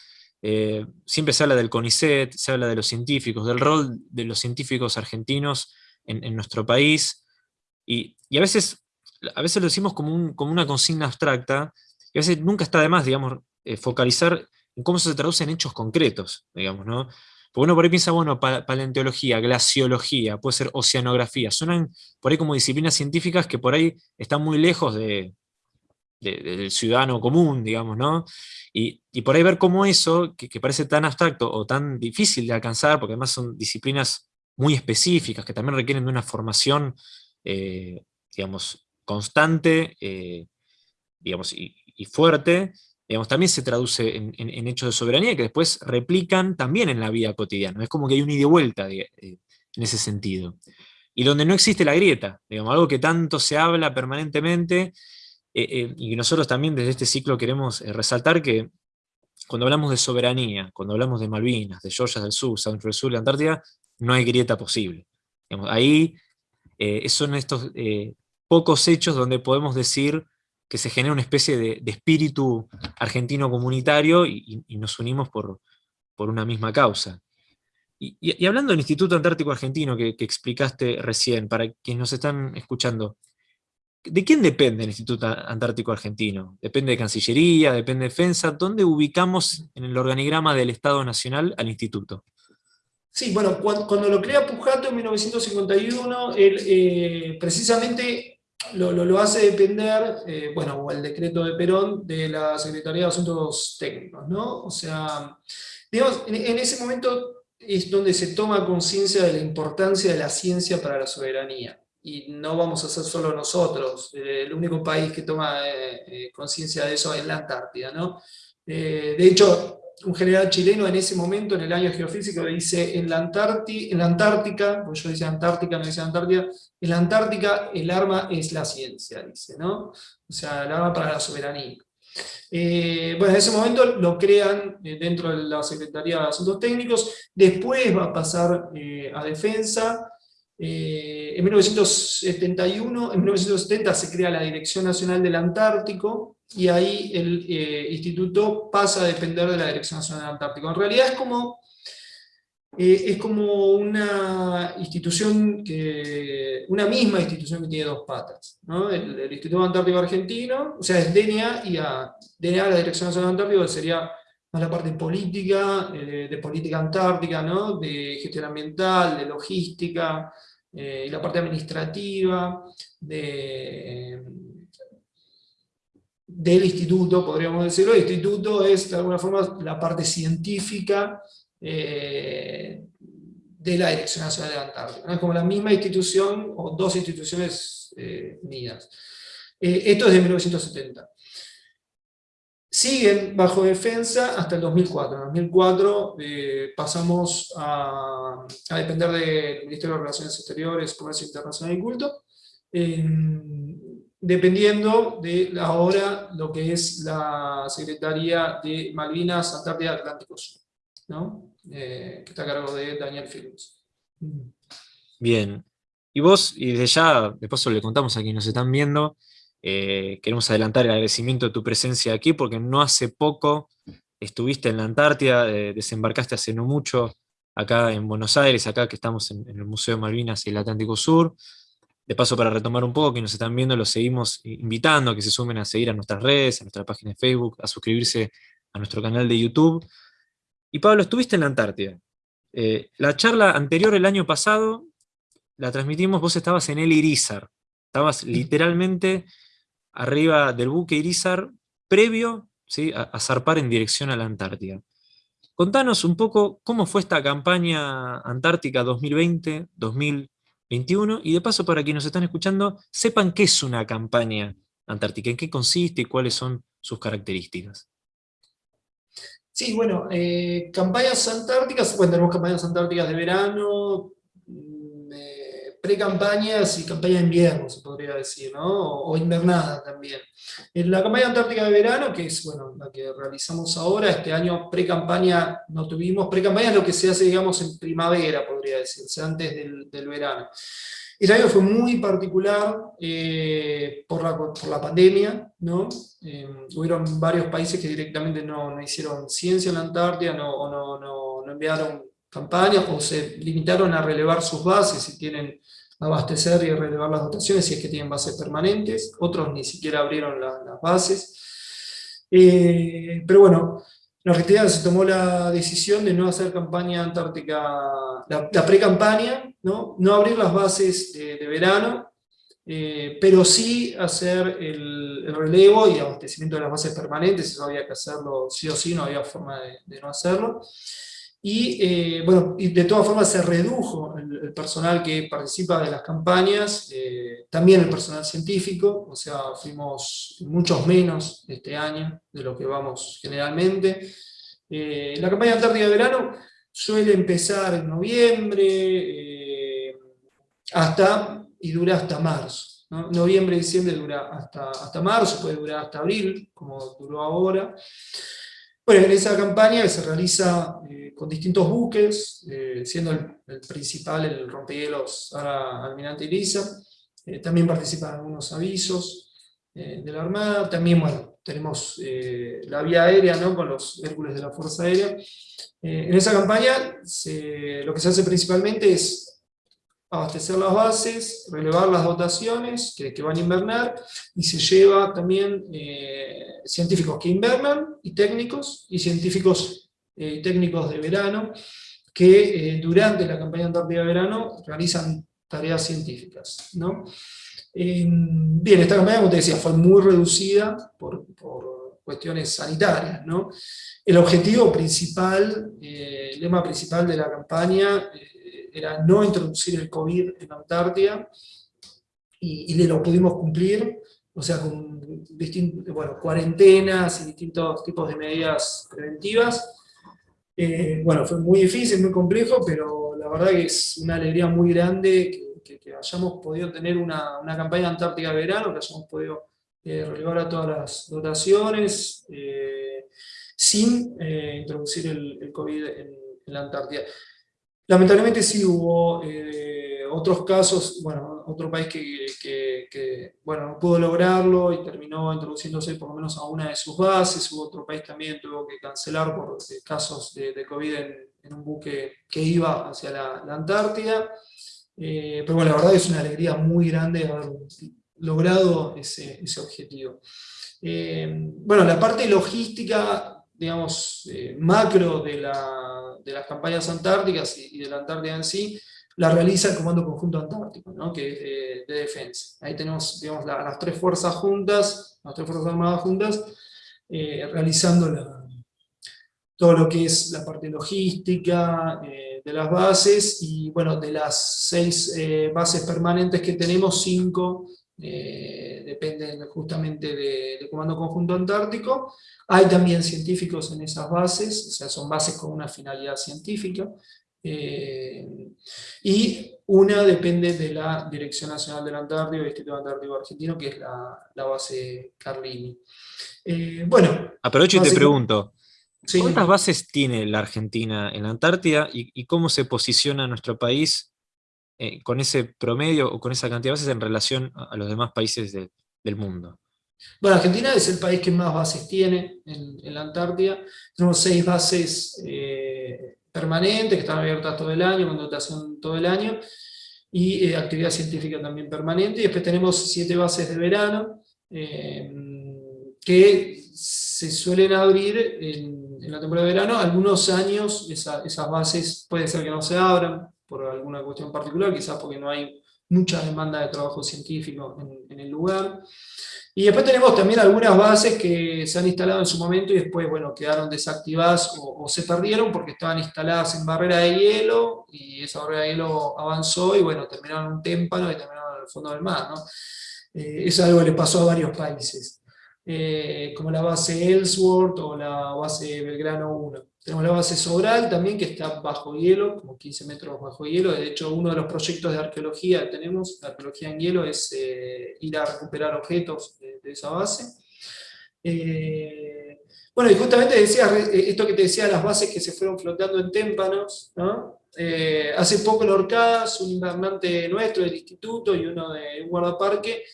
eh, siempre se habla del CONICET, se habla de los científicos, del rol de los científicos argentinos en, nuestro país, y, a, veces, a veces lo decimos como, como, una consigna abstracta, y a veces nunca está de más, digamos, eh, focalizar en cómo eso se traduce en hechos concretos, digamos, ¿no? Porque uno por ahí piensa, bueno, paleontología, glaciología, puede ser oceanografía, suenan por ahí como disciplinas científicas que por ahí están muy lejos de, del ciudadano común, digamos, ¿no? Y, por ahí ver cómo eso, que, parece tan abstracto o tan difícil de alcanzar, porque además son disciplinas muy específicas, que también requieren de una formación, eh, digamos, constante, eh, digamos, y, fuerte, digamos, también se traduce en, hechos de soberanía que después replican también en la vida cotidiana. Es como que hay un ida y vuelta eh, en ese sentido. Y donde no existe la grieta, digamos, algo que tanto se habla permanentemente, eh, eh, y nosotros también desde este ciclo queremos eh, resaltar que cuando hablamos de soberanía, cuando hablamos de Malvinas, de Georgia del Sur, San del Sur y Antártida, no hay grieta posible. ahí son estos pocos hechos donde podemos decir que se genera una especie de, espíritu argentino comunitario y, nos unimos por, por, una misma causa. Y, hablando del Instituto Antártico Argentino que explicaste recién, para quienes nos están escuchando, ¿De quién depende el Instituto Antártico Argentino? ¿Depende de Cancillería? ¿Depende de Defensa? ¿Dónde ubicamos en el organigrama del Estado Nacional al Instituto? Sí, bueno, cuando, lo crea Pujato en 1951, él eh, precisamente lo, hace depender, eh, bueno, el decreto de Perón, de la Secretaría de Asuntos Técnicos, ¿no? O sea, digamos, en ese momento es donde se toma conciencia de la importancia de la ciencia para la soberanía y no vamos a ser solo nosotros. Eh, el único país que toma eh, eh, conciencia de eso es la Antártida. ¿no? de hecho, un general chileno en ese momento, en el año geofísico, dice, en la, Antártida, en la Antártica, pues yo decía Antártica, no decía Antártida, en la Antártica el arma es la ciencia, dice, ¿no? O sea, el arma para la soberanía. bueno, en ese momento lo crean dentro de la Secretaría de Asuntos Técnicos, después va a pasar a Defensa, eh, en 1971, en 1970 se crea la Dirección Nacional del Antártico, y ahí el eh, instituto pasa a depender de la Dirección Nacional del Antártico. En realidad es como, eh, es como una institución, que, una misma institución que tiene dos patas. El, Instituto Antártico Argentino, o sea, es DNA y a, DNA, la Dirección Nacional del Antártico, sería más la parte política, de política antártica, ¿no? de gestión ambiental, de logística, eh, la parte administrativa de, del instituto, podríamos decirlo. El instituto es, de alguna forma, la parte científica eh, de la Dirección Nacional de la Antártica. Es como la misma institución, o dos instituciones eh, unidas. esto es de 1970 siguen bajo defensa hasta el 2004. En el 2004 eh, pasamos a, depender del Ministerio de Relaciones Exteriores, Comercio Internacional y Culto, dependiendo de ahora lo que es la Secretaría de Malvinas, Antártida Atlántico Sur, ¿no? Eh, que está a cargo de Daniel Films. Bien. Y vos, y desde ya, de paso le contamos a quienes nos están viendo, eh, queremos adelantar el agradecimiento de tu presencia aquí, porque no hace poco estuviste en la Antártida, eh, desembarcaste hace no mucho acá en Buenos Aires, acá que estamos en, el Museo de Malvinas y el Atlántico Sur. De paso, para retomar un poco, que nos están viendo, los seguimos invitando a que se sumen a seguir a nuestras redes, a nuestra página de Facebook, a suscribirse a nuestro canal de YouTube. Y Pablo, estuviste en la Antártida. Eh, la charla anterior el año pasado la transmitimos, vos estabas en el Irizar. Estabas literalmente arriba del buque Irizar, previo a, zarpar en dirección a la Antártida. Contanos un poco cómo fue esta campaña antártica 2020-2021, 2021. Y de paso, para quienes nos están escuchando, sepan qué es una campaña antártica, en qué consiste y cuáles son sus características. Sí, bueno, eh, campañas antárticas, bueno, tenemos campañas antárticas de verano, pre-campañas y campaña de invierno, se podría decir, ¿no? o, invernada también. En la campaña antártica de verano, que es bueno, la que realizamos ahora, este año pre-campaña no tuvimos, pre-campaña es lo que se hace, digamos, en primavera, podría decirse, antes del, del verano. Este año fue muy particular eh, por, la, por, la, pandemia, ¿no? Eh, hubieron varios países que directamente no, no, hicieron ciencia en la Antártida, o no, no, no enviaron campañas o se limitaron a relevar sus bases y tienen abastecer y relevar las dotaciones si es que tienen bases permanentes, otros ni siquiera abrieron las bases. Eh, pero bueno, la Argentina se tomó la decisión de no hacer campaña antártica, la, pre-campaña, ¿no? no abrir las bases de, verano, eh, pero sí hacer el, relevo y abastecimiento de las bases permanentes, eso había que hacerlo sí o sí, no había forma de no hacerlo. Y, eh, bueno, de todas formas se redujo el, personal que participa de las campañas, eh, también el personal científico, o sea, fuimos muchos menos este año de lo que vamos generalmente. Eh, la campaña antártica de verano suele empezar en noviembre hasta, y dura hasta marzo. Noviembre y diciembre dura hasta, hasta marzo, puede durar hasta abril, como duró ahora. Bueno, en esa campaña que se realiza eh, con distintos buques, eh, siendo el, principal el rompehielos Almirante Elisa, eh, también participan algunos avisos de la Armada, también bueno, tenemos la vía aérea ¿no? con los Hércules de la Fuerza Aérea. en esa campaña lo que se hace principalmente es abastecer las bases, relevar las dotaciones que, van a invernar, y se lleva también eh, científicos que invernan, y técnicos, y científicos eh, técnicos de verano, que eh, durante la campaña antártica de verano realizan tareas científicas. ¿no? bien, esta campaña, como te decía, fue muy reducida por, por cuestiones sanitarias. ¿no? El objetivo principal, el lema principal de la campaña, era no introducir el COVID en la Antártida, y, y lo pudimos cumplir, o sea, con bueno, cuarentenas y distintos tipos de medidas preventivas. Eh, bueno, fue muy difícil, muy complejo, pero la verdad que es una alegría muy grande que, hayamos podido tener una, una, campaña antártica de verano, que hayamos podido eh, relevar a todas las dotaciones, eh, sin introducir el, COVID en, la Antártida. Lamentablemente sí hubo eh, otros casos, bueno, otro país que, bueno, no pudo lograrlo y terminó introduciéndose por lo menos a una de sus bases, hubo otro país también tuvo que cancelar por eh, casos de, COVID en, un buque que iba hacia la, Antártida, eh, pero bueno, la verdad es una alegría muy grande haber logrado ese, objetivo. bueno, la parte logística, digamos, macro de la de las campañas antárticas y, de la Antártida en sí, la realiza el Comando Conjunto Antártico, ¿no? que es de, defensa. Ahí tenemos digamos, las tres fuerzas juntas, las tres fuerzas armadas juntas, eh, realizando todo lo que es la parte logística eh, de las bases, y bueno, de las seis eh, bases permanentes que tenemos, cinco dependen justamente del Comando Conjunto Antártico, hay también científicos en esas bases, o sea, son bases con una finalidad científica, eh, y una depende de la Dirección Nacional del Antártico, el Instituto Antártico Argentino, que es la, base Carlini. Eh, bueno. Aprovecho y te pregunto, ¿cuántas bases tiene la Argentina en la Antártida y, cómo se posiciona nuestro país eh, con ese promedio o con esa cantidad de bases en relación a, los demás países del mundo? Bueno, Argentina es el país que más bases tiene en, la Antártida. Tenemos seis bases eh, permanentes que están abiertas todo el año, con dotación todo el año, y eh, actividad científica también permanente. Y después tenemos siete bases de verano, que se suelen abrir en, la temporada de verano. Algunos años esas bases puede ser que no se abran por alguna cuestión particular, quizás porque no hay mucha demanda de trabajo científico en, el lugar. Y después tenemos también algunas bases que se han instalado en su momento y después, bueno, quedaron desactivadas o, se perdieron porque estaban instaladas en barrera de hielo y esa barrera de hielo avanzó y, bueno, terminaron un témpano y terminaron en el fondo del mar, ¿no? Eh, eso es algo que le pasó a varios países, eh, como la base Ellsworth o la base Belgrano 1. Tenemos la base Sobral también, que está bajo hielo, como 15 metros bajo hielo. De hecho, uno de los proyectos de arqueología que tenemos, la arqueología en hielo, es eh, ir a recuperar objetos de, esa base. Eh, bueno, y justamente decía, eh, esto que te decía, las bases que se fueron flotando en témpanos, hace poco en Orcadas, un invernante nuestro del instituto y uno de un guardaparque,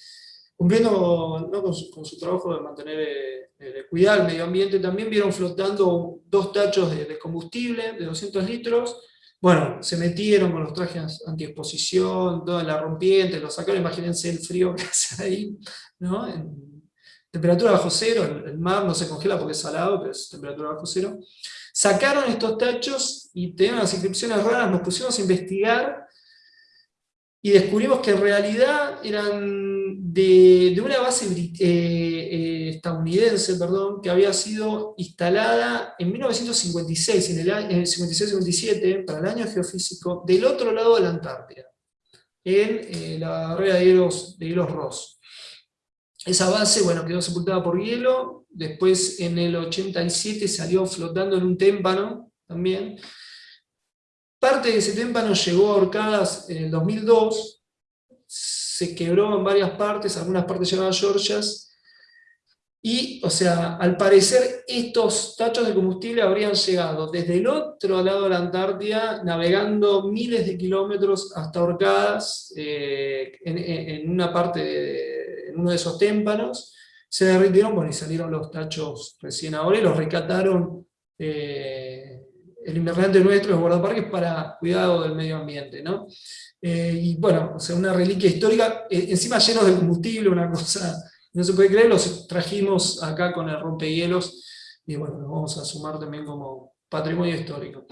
cumpliendo con, su, trabajo de mantener, de cuidar el medio ambiente, también vieron flotando dos tachos de, combustible de 200 litros, bueno, se metieron con los trajes antiexposición, toda la rompiente, lo sacaron, imagínense el frío que [laughs] hace ahí, ¿no? Temperatura bajo cero, el, mar no se congela porque es salado, pero es temperatura bajo cero. Sacaron estos tachos y tenían las inscripciones raras, nos pusimos a investigar y descubrimos que en realidad eran de, una base eh, eh, estadounidense perdón, que había sido instalada en 1956, en el, 56-57, para el año geofísico, del otro lado de la Antártida, en eh, la barrera de hielos, de hielos Ross. Esa base bueno, quedó sepultada por hielo, después en el 87 salió flotando en un témpano también, Parte de ese témpano llegó a Orcadas en el 2002, se quebró en varias partes, algunas partes llegaban a Georgias, y, o sea, al parecer estos tachos de combustible habrían llegado desde el otro lado de la Antártida, navegando miles de kilómetros hasta Orcadas, eh, en, una parte, de, en uno de esos témpanos, se derritieron, bueno, y salieron los tachos recién ahora, y los recataron eh, el invernante nuestro, los guardaparques, para cuidado del medio ambiente. ¿no? Eh, y bueno, o sea, una reliquia histórica, eh, encima llenos de combustible, una cosa, no se puede creer, los trajimos acá con el rompehielos, y bueno, los vamos a sumar también como patrimonio histórico.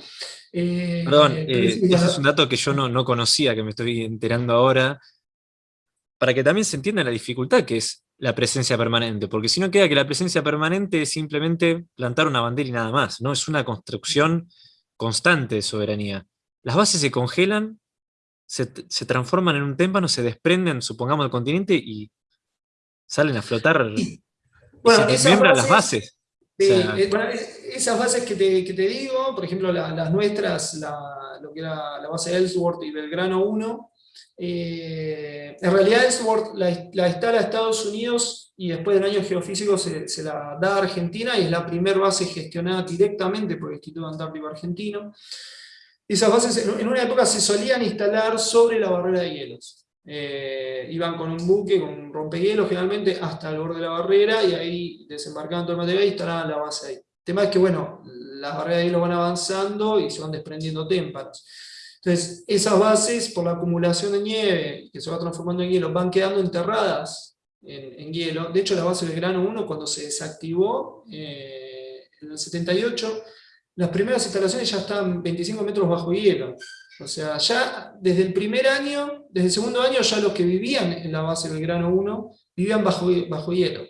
Eh, Perdón, ese es un dato que yo no, no conocía, que me estoy enterando ahora, para que también se entienda la dificultad que es la presencia permanente, porque si no queda que la presencia permanente es simplemente plantar una bandera y nada más, ¿no? Es una construcción constante de soberanía. Las bases se congelan, se, transforman en un témpano, se desprenden, supongamos, del continente y salen a flotar. Bueno, esas bases, las bases. Eh, esas bases que te, digo, por ejemplo, las nuestras, lo que era la base Ellsworth y Belgrano 1, eh, en realidad Ellsworth la, la, instala Estados Unidos y después del año geofísico se, la da a Argentina y es la primera base gestionada directamente por el Instituto Antártico Argentino. Esas bases en una época se solían instalar sobre la barrera de hielos. Eh, iban con un buque, con un rompehielos generalmente, hasta el borde de la barrera y ahí desembarcaban todo el material y instalaban la base ahí. El tema es que, bueno, las barreras de hielo van avanzando y se van desprendiendo témpanos. Entonces, esas bases, por la acumulación de nieve, que se va transformando en hielo, van quedando enterradas en, hielo. De hecho, la base del grano 1, cuando se desactivó eh, en el 78, las primeras instalaciones ya estaban 25 metros bajo hielo. O sea, ya desde el primer año, desde el segundo año, ya los que vivían en la base del grano 1 vivían bajo, bajo hielo.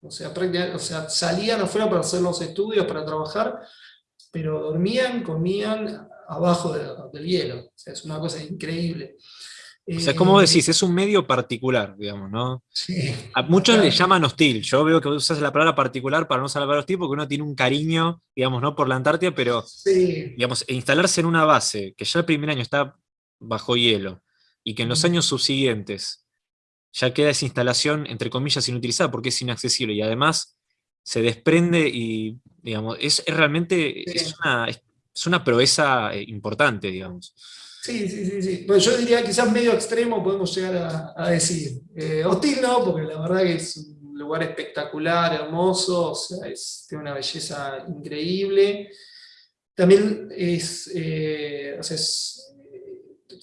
O sea, o sea, salían afuera para hacer los estudios, para trabajar, pero dormían, comían abajo del hielo. es una cosa increíble. O sea, como eh, decís, es un medio particular, digamos, ¿no? Sí, a muchos le llaman hostil. Yo veo que usas la palabra particular para no usar la palabra hostil porque uno tiene un cariño, digamos, ¿no? Por la Antártida, pero, digamos, instalarse en una base que ya el primer año está bajo hielo y que en los años subsiguientes ya queda esa instalación, entre comillas, inutilizada porque es inaccesible y además se desprende y, digamos, es, realmente es una, es una proeza eh, importante, digamos. Sí, sí, sí, sí. Bueno, yo diría quizás medio extremo podemos llegar a, decir. Eh, hostil no, porque la verdad que es un lugar espectacular, hermoso, o sea, es, tiene una belleza increíble. También es, eh, es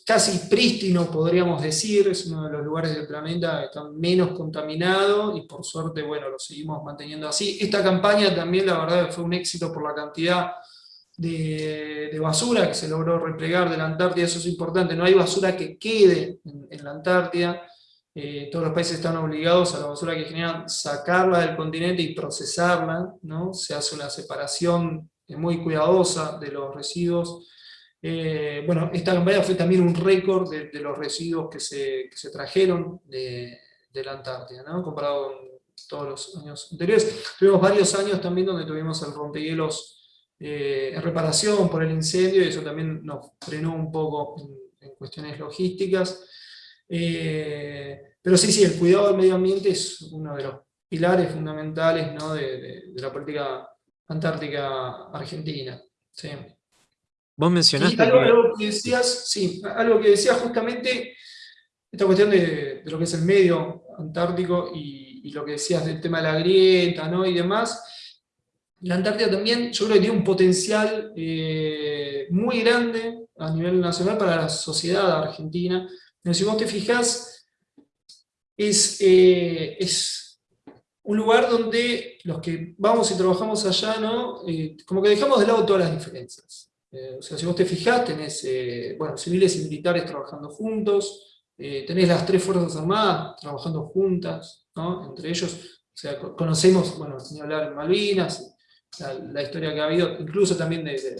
casi prístino, podríamos decir, es uno de los lugares del planeta que está menos contaminado, y por suerte, bueno, lo seguimos manteniendo así. Esta campaña también, la verdad, fue un éxito por la cantidad de, basura que se logró replegar de la Antártida, eso es importante, no hay basura que quede en, la Antártida, eh, todos los países están obligados a la basura que generan sacarla del continente y procesarla, ¿no? se hace una separación muy cuidadosa de los residuos. Eh, bueno, esta campaña fue también un récord de, los residuos que se, que se trajeron de, la Antártida, comparado con todos los años anteriores. Tuvimos varios años también donde tuvimos el rompehielos eh, en reparación por el incendio, y eso también nos frenó un poco en, cuestiones logísticas. Eh, pero sí, sí, el cuidado del medio ambiente es uno de los pilares fundamentales ¿no? de, la política antártica argentina. Sí. Vos mencionaste... algo, que... decías, sí, algo que decías justamente, esta cuestión de, lo que es el medio antártico y, y, lo que decías del tema de la grieta ¿no? y demás, la Antártida también yo creo que tiene un potencial eh, muy grande a nivel nacional para la sociedad argentina. Pero si vos te fijás, es, eh, un lugar donde los que vamos y trabajamos allá, ¿no? Eh, como que dejamos de lado todas las diferencias. o sea, si vos te fijás, tenés bueno, civiles y militares trabajando juntos, tenés las tres Fuerzas Armadas trabajando juntas, ¿no? entre ellos, o sea, conocemos, bueno, sin hablar Malvinas, la, historia que ha habido, incluso también de,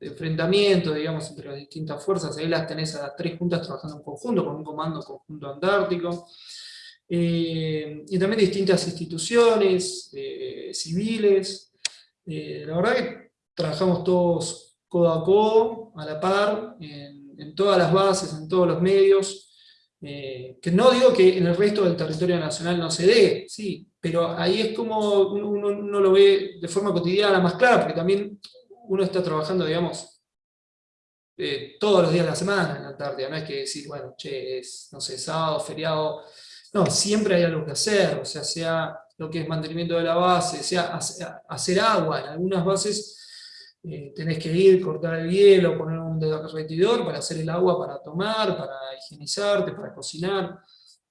enfrentamiento, digamos, entre las distintas fuerzas, ahí las tenés a las tres juntas trabajando en conjunto, con un comando conjunto antártico, eh, y también distintas instituciones eh, civiles, eh, la verdad que trabajamos todos codo a codo, a la par, en, todas las bases, en todos los medios, que no digo que en el resto del territorio nacional no se dé, sí, pero ahí es como uno, lo ve de forma cotidiana más clara, porque también uno está trabajando, digamos, eh, todos los días de la semana en la Antártida, no es que decir, bueno, che, es, no sé, sábado, feriado, no, siempre hay algo que hacer, o sea, sea lo que es mantenimiento de la base, sea hacer agua, en algunas bases eh, tenés que ir, cortar el hielo, poner un derretidor para hacer el agua para tomar, para higienizarte, para cocinar,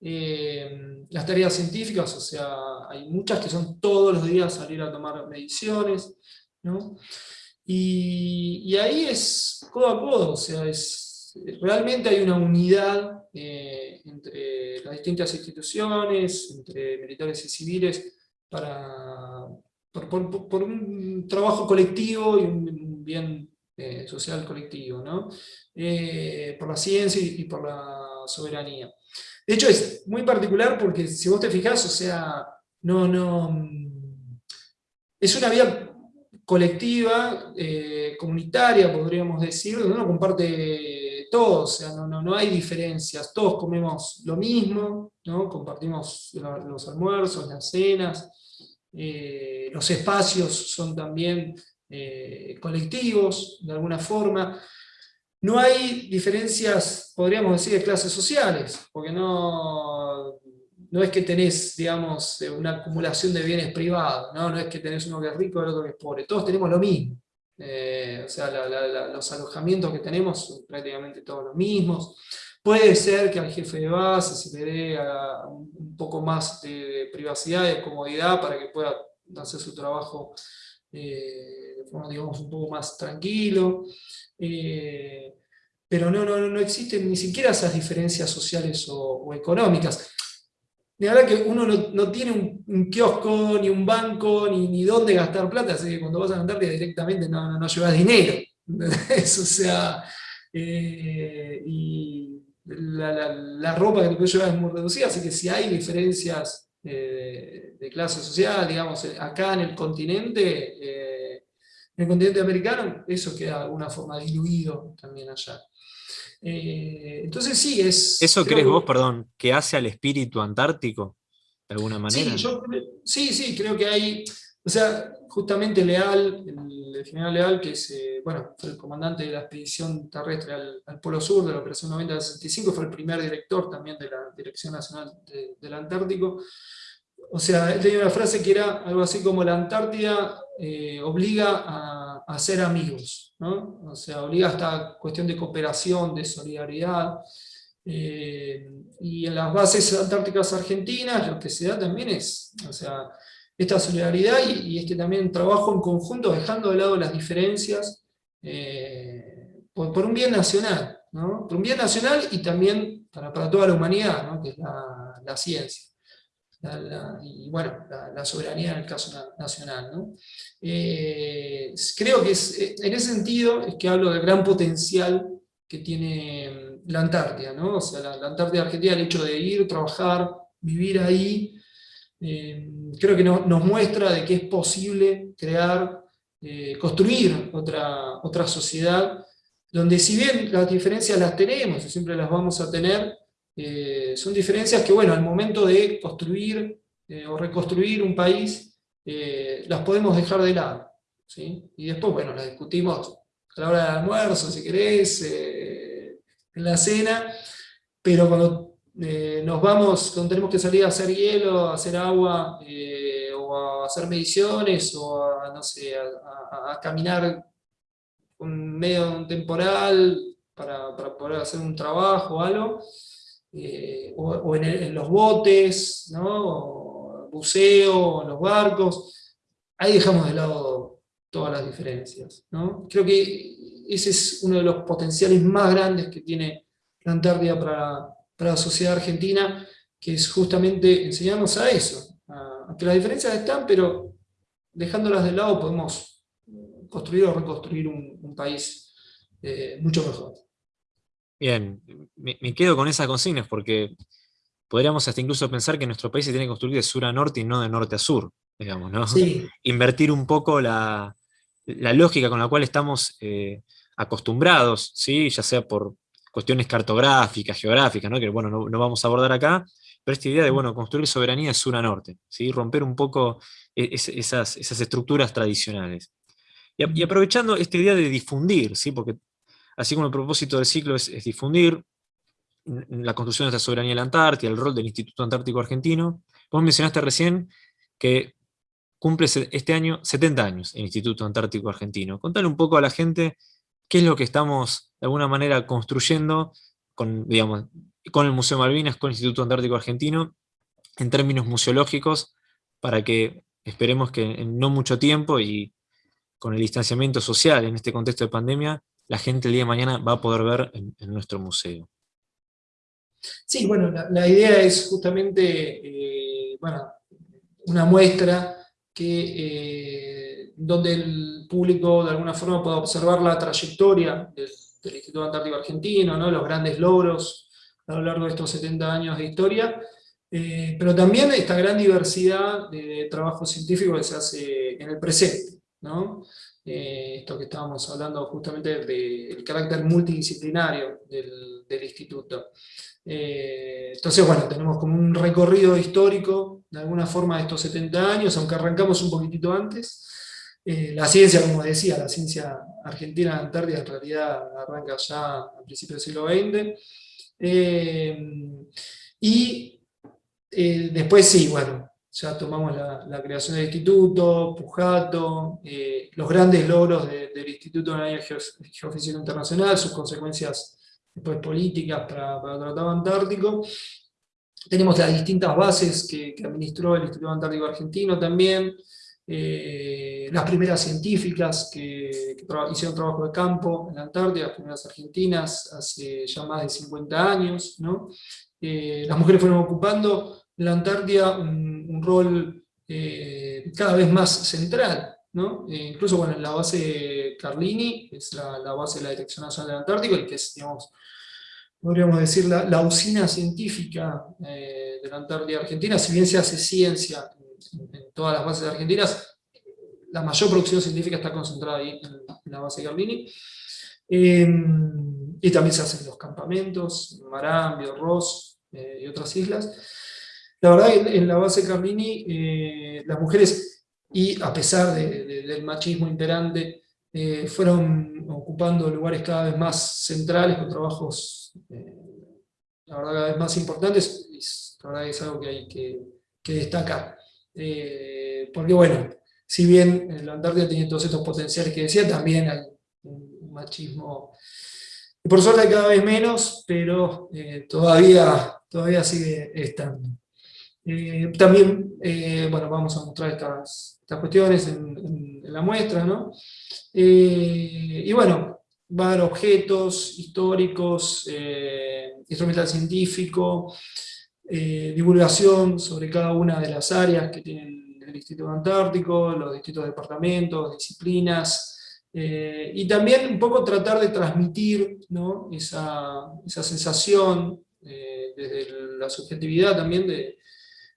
eh, las tareas científicas, o sea, hay muchas que son todos los días salir a tomar mediciones, ¿no? y, ahí es codo a codo, o sea, es, realmente hay una unidad eh, entre las distintas instituciones, entre militares y civiles, para, por, un trabajo colectivo y un, bien eh, social colectivo, ¿no? por la ciencia y por la soberanía. De hecho, es muy particular porque si vos te fijás, o sea, no, no, es una vida colectiva, eh, comunitaria, podríamos decir, donde uno comparte todo, o sea, no, no, hay diferencias, todos comemos lo mismo, ¿no? compartimos los almuerzos, las cenas, eh, los espacios son también eh, colectivos, de alguna forma, no hay diferencias, podríamos decir, de clases sociales, porque no, no es que tenés, digamos, una acumulación de bienes privados, no, no es que tenés uno que es rico y el otro que es pobre, todos tenemos lo mismo. Eh, o sea, los alojamientos que tenemos son prácticamente todos los mismos. Puede ser que al jefe de base se le dé un poco más de privacidad y de comodidad para que pueda hacer su trabajo eh, de forma, digamos, un poco más tranquilo. Eh, pero no, no, no existen ni siquiera esas diferencias sociales o, económicas. De verdad que uno no, tiene un, kiosco, ni un banco, ni, ni dónde gastar plata, así que cuando vas a Antártida directamente no, no, llevas dinero. [laughs] O sea, eh, y la, ropa que te puedes llevar es muy reducida, así que si hay diferencias eh, de clase social, digamos, acá en el continente, en el continente americano eso queda de alguna forma diluido también allá. Eh, entonces sí, es... ¿Eso crees vos, perdón, que hace al espíritu antártico, de alguna manera? Sí, sí, creo que hay, o sea, justamente Leal, el, general Leal, que es, eh, bueno, fue el comandante de la expedición terrestre al, Polo Sur de la Operación 90-65, fue el primer director también de la Dirección Nacional del Antártico, o sea, él tenía una frase que era algo así como la Antártida eh, obliga a, ser amigos, ¿no? o sea, obliga a esta cuestión de cooperación, de solidaridad, eh, y en las bases antárticas argentinas lo que se da también es, o sea, esta solidaridad y, este también trabajo en conjunto, dejando de lado las diferencias, por, un bien nacional, por un bien nacional y también para, toda la humanidad, que es la, ciencia. Y bueno, la, soberanía en el caso nacional. creo que es, en ese sentido es que hablo del gran potencial que tiene la Antártida, ¿no? O sea, la, Antártida Argentina, el hecho de ir, trabajar, vivir ahí, eh, creo que nos muestra de que es posible crear, eh, construir otra, otra sociedad, donde si bien las diferencias las tenemos y siempre las vamos a tener, eh, son diferencias que, bueno, al momento de construir o reconstruir un país, las podemos dejar de lado. Y después, bueno, las discutimos a la hora del almuerzo, si querés, en la cena, pero cuando eh, nos vamos, cuando tenemos que salir a hacer hielo, a hacer agua, eh, o a hacer mediciones, o a, no sé, a, caminar un medio un temporal para, poder hacer un trabajo o algo, eh, o, en, los botes, ¿no? buceo, en los barcos, ahí dejamos de lado todas las diferencias. ¿no? Creo que ese es uno de los potenciales más grandes que tiene la Antártida para, la sociedad argentina, que es justamente enseñarnos a eso, a, que las diferencias están, pero dejándolas de lado podemos construir o reconstruir un, país eh, mucho mejor. Bien, me, quedo con esas consignas porque podríamos hasta incluso pensar que nuestro país se tiene que construir de sur a norte y no de norte a sur, digamos, ¿no? [laughs] Invertir un poco la, la lógica con la cual estamos eh, acostumbrados, ¿sí? ya sea por cuestiones cartográficas, geográficas, ¿no? que bueno, no, vamos a abordar acá, pero esta idea de bueno, construir soberanía de sur a norte, ¿sí? romper un poco e, esas, esas, estructuras tradicionales. Y, aprovechando esta idea de difundir, ¿sí? porque así como el propósito del ciclo es, difundir la construcción de esta soberanía de la Antártida, el rol del Instituto Antártico Argentino, vos mencionaste recién que cumple este año 70 años el Instituto Antártico Argentino. Contale un poco a la gente qué es lo que estamos de alguna manera construyendo con, digamos, con el Museo Malvinas, con el Instituto Antártico Argentino, en términos museológicos, para que esperemos que en no mucho tiempo y con el distanciamiento social en este contexto de pandemia, la gente el día de mañana va a poder ver en, nuestro museo. Sí, bueno, la, idea es justamente eh, bueno, una muestra que, eh, donde el público de alguna forma pueda observar la trayectoria del, Instituto Antártico Argentino, ¿no? los grandes logros a lo largo de estos 70 años de historia, eh, pero también esta gran diversidad de trabajo científico que se hace en el presente. ¿no? Eh, esto que estábamos hablando justamente del carácter multidisciplinario del, instituto. Eh, entonces, bueno, tenemos como un recorrido histórico, de alguna forma, de estos 70 años, aunque arrancamos un poquitito antes. Eh, la ciencia, como decía, la ciencia argentina de Antártida en realidad arranca ya a principios del siglo XX. Y después sí, bueno, ya tomamos la, creación del instituto, Pujato, los grandes logros del Instituto de Geofísica Internacional, sus consecuencias después políticas para, para el Tratado Antártico. Tenemos las distintas bases que, administró el Instituto Antártico Argentino también, eh, las primeras científicas que, hicieron trabajo de campo en la Antártida, las primeras argentinas, hace ya más de 50 años. ¿no? Eh, las mujeres fueron ocupando la Antártida un, rol eh, cada vez más central. ¿no? incluso bueno, en la base Carlini, que es la, la, base de la Dirección Nacional del Antártico, y que es digamos, podríamos decir, la, usina científica eh, de la Antártida Argentina, si bien se hace ciencia en, todas las bases argentinas, la mayor producción científica está concentrada ahí en, la base Carlini. Eh, y también se hacen los campamentos, Marambio, Ross eh, y otras islas. La verdad, en, en la base Carlini, las mujeres, y a pesar del machismo imperante, fueron ocupando lugares cada vez más centrales con trabajos eh, cada vez más importantes, y la verdad es algo que hay que, destacar. Eh, porque bueno, si bien la Antártida tiene todos estos potenciales que decía, también hay un machismo, por suerte cada vez menos, pero eh, todavía, todavía sigue estando. También, bueno, vamos a mostrar estas, estas cuestiones en, la muestra, ¿no? y bueno, va a haber objetos históricos, instrumental científico, divulgación sobre cada una de las áreas que tienen el Instituto Antártico, los distintos departamentos, disciplinas, eh, y también un poco tratar de transmitir esa, sensación eh, desde la subjetividad también de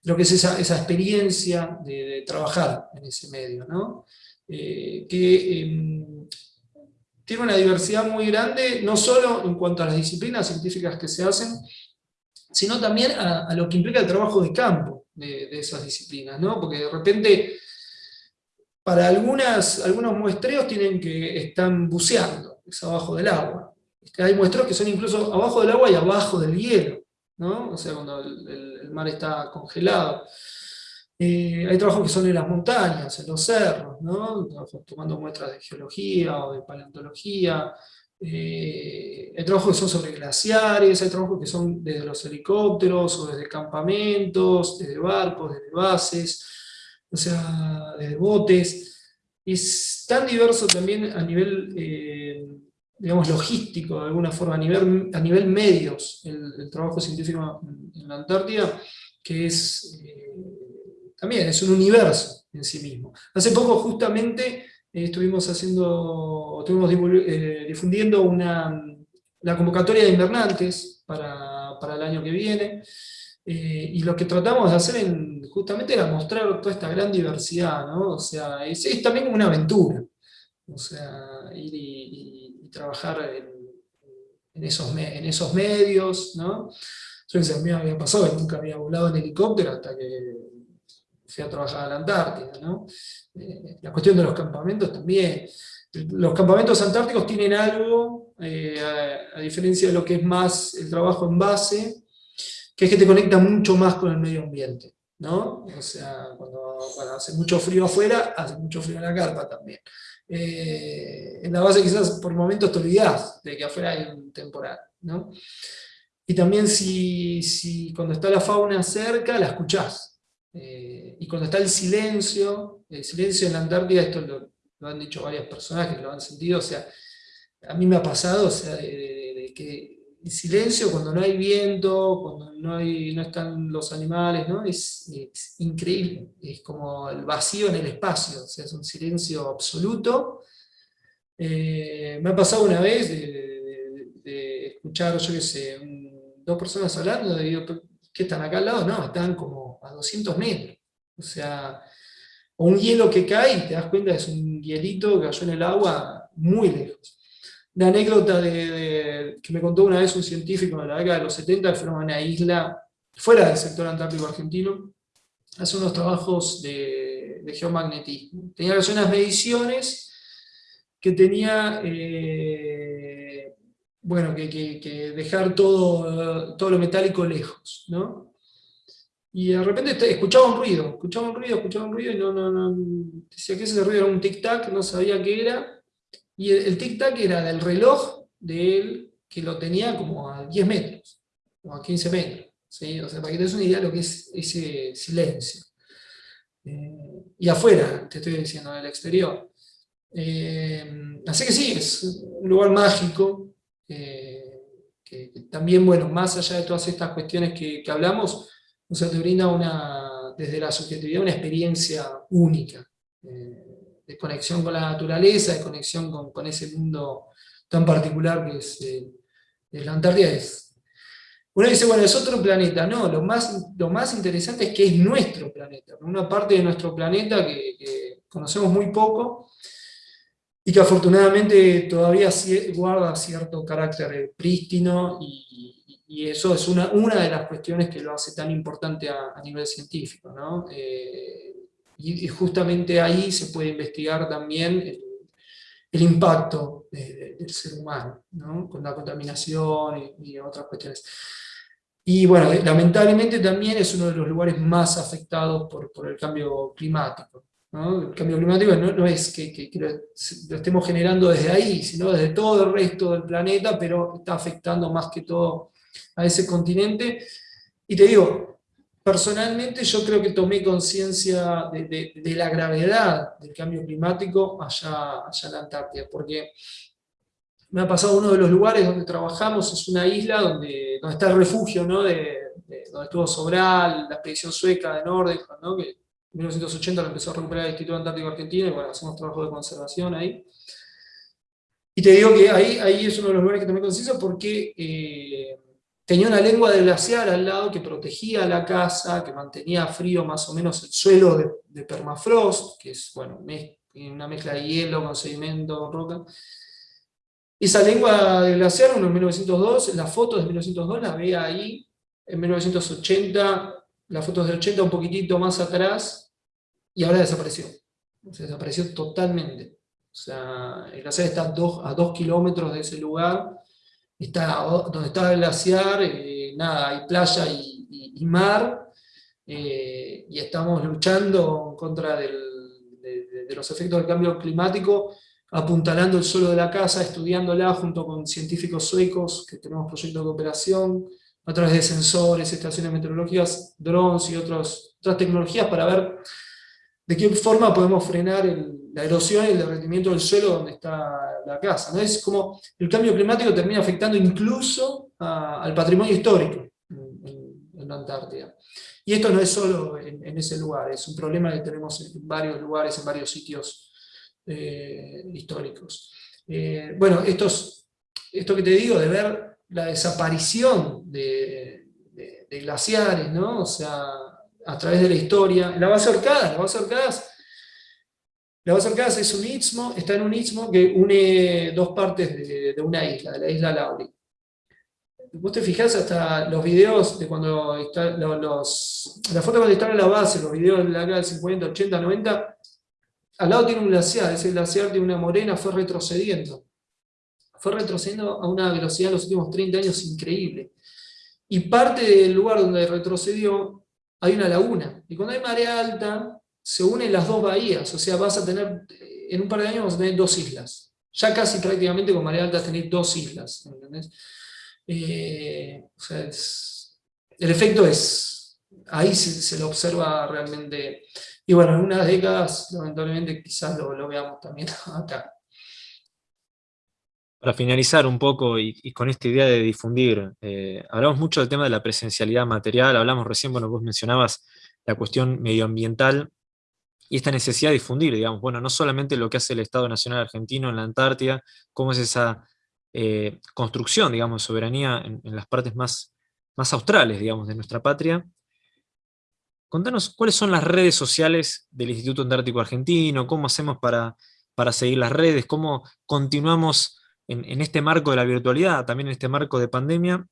lo que es esa, experiencia de, trabajar en ese medio, ¿no? Eh, que em, tiene una diversidad muy grande, no solo en cuanto a las disciplinas científicas que se hacen, sino también a, lo que implica el trabajo de campo de, esas disciplinas, ¿no? porque de repente para algunas, algunos muestreos tienen que están buceando, es abajo del agua. Hay muestreos que son incluso abajo del agua y abajo del hielo, ¿no? o sea, cuando el, mar está congelado. Eh, hay trabajos que son en las montañas, en los cerros, ¿no? tomando muestras de geología o de paleontología. Eh, hay trabajos que son sobre glaciares, hay trabajos que son desde los helicópteros o desde campamentos, desde barcos, desde bases o sea, de botes. Es tan diverso también a nivel, eh, digamos, logístico, de alguna forma, a nivel, a nivel medios, el, trabajo científico en, la Antártida, que es, eh, también es un universo en sí mismo. Hace poco justamente eh, estuvimos haciendo, estuvimos difundiendo una, la convocatoria de invernantes para, para el año que viene, eh, y lo que tratamos de hacer en, justamente era mostrar toda esta gran diversidad, ¿no? O sea, es, también una aventura. O sea, y, trabajar en, esos en esos medios, ¿no? Yo a mí me había pasado que nunca había volado en helicóptero hasta que fui a trabajar a la Antártida, ¿no? Eh, la cuestión de los campamentos también. Los campamentos antárticos tienen algo, eh, a diferencia de lo que es más el trabajo en base, que es que te conecta mucho más con el medio ambiente, ¿no? O sea, cuando, hace mucho frío afuera, hace mucho frío en la carpa también. Eh, en la base quizás por momentos te olvidás de que afuera hay un temporal, ¿no? Y también si, si cuando está la fauna cerca, la escuchás. Eh, y cuando está el silencio, el silencio en la Antártida, esto lo, han dicho varias personas que lo han sentido, o sea, a mí me ha pasado, o sea, de que silencio cuando no hay viento, cuando no, hay, no están los animales, ¿no? Es, increíble, es como el vacío en el espacio, o sea, es un silencio absoluto. Eh, me ha pasado una vez de, escuchar, yo qué sé, dos personas hablando, de digo, ¿qué están acá al lado? No, están como a 200 metros. O sea, un hielo que cae y te das cuenta es un hielito que cayó en el agua muy lejos una anécdota de, que me contó una vez un científico de la década de los 70, que fue a una isla fuera del sector antártico argentino, hace unos trabajos de, geomagnetismo. Tenía que hacer unas mediciones que tenía, eh, bueno, que, dejar todo, todo lo metálico lejos, ¿no? Y de repente escuchaba un ruido, escuchaba un ruido, escuchaba un ruido, y no, no, no, decía que ese ruido era un tic-tac, no sabía qué era, y el, tic-tac era del reloj de él, que lo tenía como a 10 metros, o a 15 metros. ¿sí? O sea, para que te una idea de lo que es ese silencio. Eh, y afuera, te estoy diciendo, en el exterior. Eh, así que sí, es un lugar mágico, eh, que, también, bueno, más allá de todas estas cuestiones que, hablamos, o sea, te brinda una, desde la subjetividad una experiencia única de conexión con la naturaleza, de conexión con, ese mundo tan particular que es, eh, la Antártida. Es. Uno dice, bueno, es otro planeta. No, lo más, lo más interesante es que es nuestro planeta, una parte de nuestro planeta que, conocemos muy poco y que afortunadamente todavía guarda cierto carácter prístino y, eso es una, una de las cuestiones que lo hace tan importante a, nivel científico. ¿no? Eh, y, justamente ahí se puede investigar también el, impacto del ser humano, ¿no? con la contaminación y, otras cuestiones. Y bueno, lamentablemente también es uno de los lugares más afectados por, por el cambio climático. El cambio climático no, es que, lo, estemos generando desde ahí, sino desde todo el resto del planeta, pero está afectando más que todo a ese continente. Y te digo, personalmente yo creo que tomé conciencia de, la gravedad del cambio climático allá, allá en la Antártida, porque me ha pasado uno de los lugares donde trabajamos, es una isla donde, donde está el refugio, ¿no? de, donde estuvo Sobral, la expedición sueca de Nordecon, ¿no? que en 1980 lo empezó a recuperar el Instituto Antártico Argentino, y bueno, hacemos trabajo de conservación ahí. Y te digo que ahí, ahí es uno de los lugares que tomé conciencia porque eh, tenía una lengua de glaciar al lado que protegía la casa, que mantenía frío más o menos el suelo de, permafrost, que es bueno, una mezcla de hielo con sedimento, con roca. Esa lengua de glaciar, en 1902, las fotos de 1902 las veía ahí, en 1980, las fotos de 80 un poquitito más atrás, y ahora desapareció. desapareció totalmente. O sea, el glaciar está a dos, a dos kilómetros de ese lugar, está donde está el glaciar, eh, nada, hay playa y, mar, eh, y estamos luchando contra de, los efectos del cambio climático, apuntalando el suelo de la casa, estudiándola junto con científicos suecos, que tenemos proyectos de cooperación, a través de sensores, estaciones meteorológicas, drones y otras tecnologías para ver de qué forma podemos frenar la erosión y el derretimiento del suelo donde está la casa. ¿no? Es como el cambio climático termina afectando incluso al patrimonio histórico en, la Antártida. Y esto no es solo en, ese lugar, es un problema que tenemos en varios lugares, en varios sitios eh, históricos. Eh, bueno, esto que te digo de ver la desaparición de, glaciares, ¿no? O sea, a través de la historia. La base Orcadas, la base Orcadas, la base Orcadas es un istmo, está en un istmo que une dos partes de, una isla, de la isla Lauri. Vos te fijás hasta los videos de cuando está, los, la foto cuando está en la base, los videos de la del 50, 80, 90, al lado tiene un glaciar, ese glaciar de una morena fue retrocediendo fue retrocediendo a una velocidad en los últimos 30 años increíble. Y parte del lugar donde retrocedió hay una laguna. Y cuando hay marea alta, se unen las dos bahías. O sea, vas a tener, en un par de años vas a tener dos islas. Ya casi prácticamente con marea alta tenéis dos islas. Eh, o sea, el efecto es, ahí se, lo observa realmente. Y bueno, en unas décadas, lamentablemente, quizás lo, lo veamos también [laughs] acá. Para finalizar un poco y, con esta idea de difundir, eh, hablamos mucho del tema de la presencialidad material, hablamos recién, bueno, vos mencionabas la cuestión medioambiental y esta necesidad de difundir, digamos, bueno, no solamente lo que hace el Estado Nacional Argentino en la Antártida, cómo es esa eh, construcción, digamos, de soberanía en, las partes más, más australes, digamos, de nuestra patria. Contanos cuáles son las redes sociales del Instituto Antártico Argentino, cómo hacemos para, para seguir las redes, cómo continuamos en, este marco de la virtualidad, también en este marco de pandemia,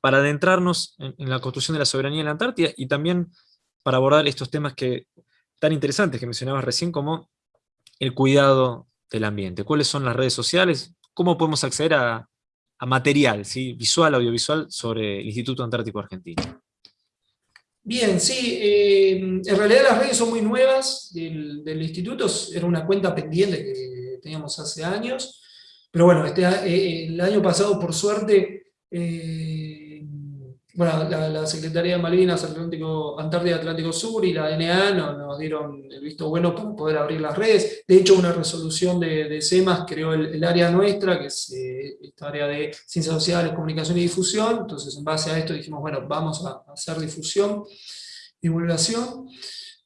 para adentrarnos en, la construcción de la soberanía en la Antártida y también para abordar estos temas que, tan interesantes que mencionabas recién, como el cuidado del ambiente. ¿Cuáles son las redes sociales? ¿Cómo podemos acceder a, material ¿sí? visual, audiovisual sobre el Instituto Antártico Argentino? Bien, sí, eh, en realidad las redes son muy nuevas del, instituto, era una cuenta pendiente que teníamos hace años, pero bueno, este, eh, el año pasado, por suerte, eh, bueno, la, Secretaría de Malvinas, Atlántico, Antártida Atlántico Sur y la DNA nos, dieron el visto bueno para poder abrir las redes. De hecho, una resolución de, de CEMAS creó el, área nuestra, que es eh, esta área de ciencias sociales, comunicación y difusión. Entonces, en base a esto dijimos, bueno, vamos a, hacer difusión, divulgación.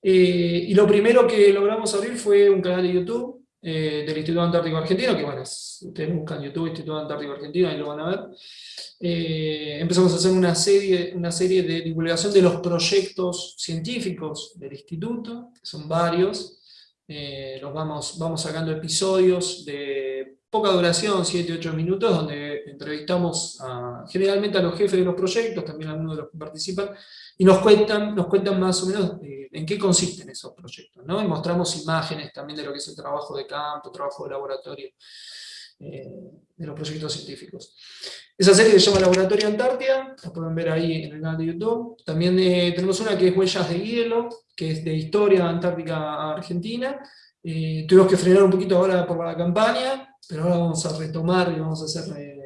y lo primero que logramos abrir fue un canal de YouTube, eh, del Instituto Antártico Argentino, que bueno, ustedes buscan YouTube Instituto Antártico Argentino, ahí lo van a ver. Eh, empezamos a hacer una serie, una serie de divulgación de los proyectos científicos del instituto, que son varios. Eh, los vamos, vamos sacando episodios de poca duración, 7-8 minutos, donde entrevistamos generalmente a los jefes de los proyectos, también a algunos de los que participan, y nos cuentan, nos cuentan más o menos en qué consisten esos proyectos. ¿no? Y mostramos imágenes también de lo que es el trabajo de campo, trabajo de laboratorio, eh, de los proyectos científicos. Esa serie se llama Laboratorio Antártida, la pueden ver ahí en el canal de YouTube. También eh, tenemos una que es Huellas de Hielo, que es de historia antártica argentina. tuvimos que frenar un poquito ahora por la campaña, pero ahora vamos a retomar y vamos a hacer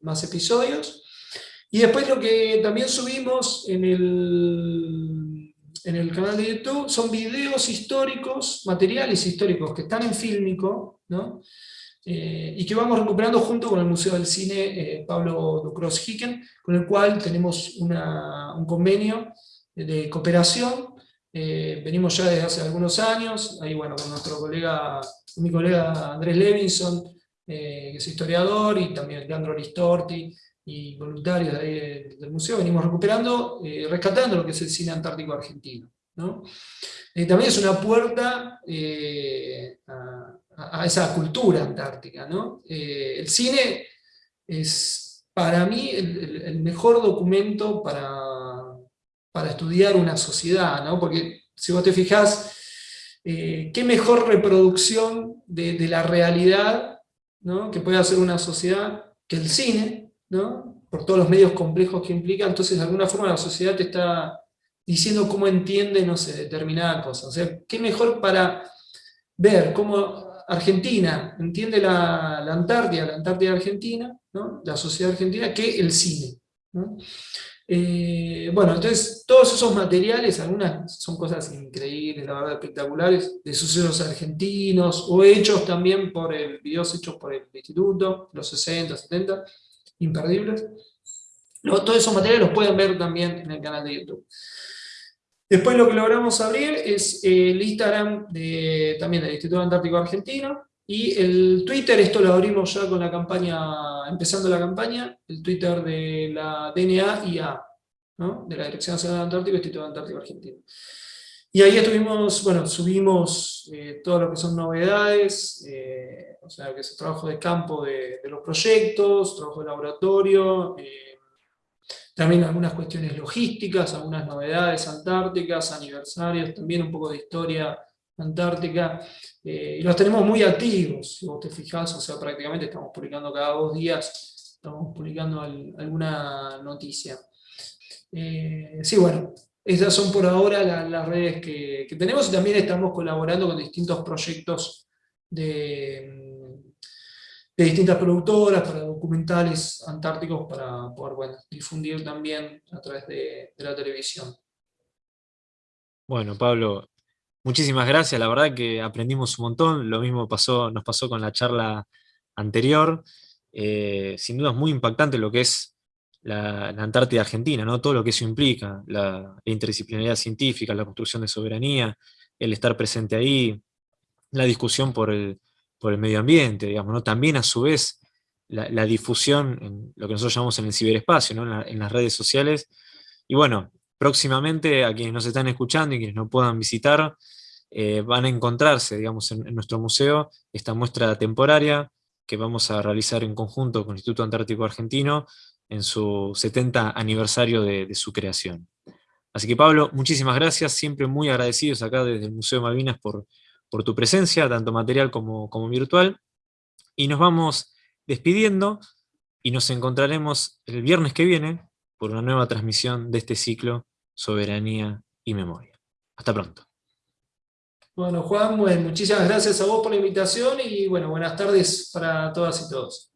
más episodios. Y después lo que también subimos en el en el canal de YouTube son videos históricos, materiales históricos que están en Fílmico, ¿no? Eh, y que vamos recuperando junto con el Museo del Cine eh, Pablo Ducros Hicken, con el cual tenemos un convenio de cooperación. Eh, venimos ya desde hace algunos años, ahí bueno, con nuestro colega, mi colega Andrés Levinson, que es historiador, y también Leandro Listorti, y voluntarios del museo, venimos recuperando, rescatando lo que es el cine antártico argentino. ¿no? también es una puerta a, a, esa cultura antártica. ¿no? Eh, el cine es para mí el, mejor documento para, para, estudiar una sociedad, ¿no? porque si vos te fijás, eh, qué mejor reproducción de, la realidad que puede hacer una sociedad que el cine, ¿no? por todos los medios complejos que implica, entonces de alguna forma la sociedad te está diciendo cómo entiende, no sé, determinada cosa. O sea, qué mejor para ver cómo Argentina entiende la, Antártida, la Antártida Argentina, la sociedad argentina, que el cine. Eh, bueno, entonces todos esos materiales, algunas son cosas increíbles, la verdad espectaculares, de sucesos argentinos, o hechos también por el, videos hechos por el instituto, los 60, 70, imperdibles. todos esos materiales los pueden ver también en el canal de YouTube. Después lo que logramos abrir es el Instagram de, también del Instituto Antártico Argentino, y el Twitter, esto lo abrimos ya con la campaña, empezando la campaña, el Twitter de la DNA IA, de la Dirección Nacional Antártico y Instituto Antártico Argentino. Y ahí estuvimos, bueno, subimos eh, todo lo que son novedades, eh, o sea, que es el trabajo de campo de, los proyectos, trabajo de laboratorio, eh, también algunas cuestiones logísticas, algunas novedades antárticas, aniversarios, también un poco de historia antártica, eh, y los tenemos muy activos, si vos te fijás, o sea, prácticamente estamos publicando cada dos días, estamos publicando alguna noticia. Eh, sí, bueno, esas son por ahora las redes que tenemos, y también estamos colaborando con distintos proyectos de distintas productoras, para documentales antárticos, para poder difundir también a través de, la televisión. Bueno, Pablo, muchísimas gracias, la verdad que aprendimos un montón, lo mismo pasó, nos pasó con la charla anterior, eh, sin duda es muy impactante lo que es la, Antártida Argentina, ¿no? todo lo que eso implica, la, interdisciplinaridad científica, la construcción de soberanía, el estar presente ahí, la discusión por el, por el medio ambiente, digamos, ¿no? También a su vez la, difusión en lo que nosotros llamamos en el ciberespacio, en, las redes sociales. Y bueno, próximamente a quienes nos están escuchando y quienes no puedan visitar, eh, van a encontrarse, digamos, en, nuestro museo esta muestra temporaria que vamos a realizar en conjunto con el Instituto Antártico Argentino en su 70 aniversario de, de su creación. Así que Pablo, muchísimas gracias, siempre muy agradecidos acá desde el Museo de Malvinas por, por tu presencia, tanto material como, como virtual. Y nos vamos despidiendo y nos encontraremos el viernes que viene por una nueva transmisión de este ciclo Soberanía y Memoria. Hasta pronto. Bueno, Juan, muchísimas gracias a vos por la invitación y bueno, buenas tardes para todas y todos.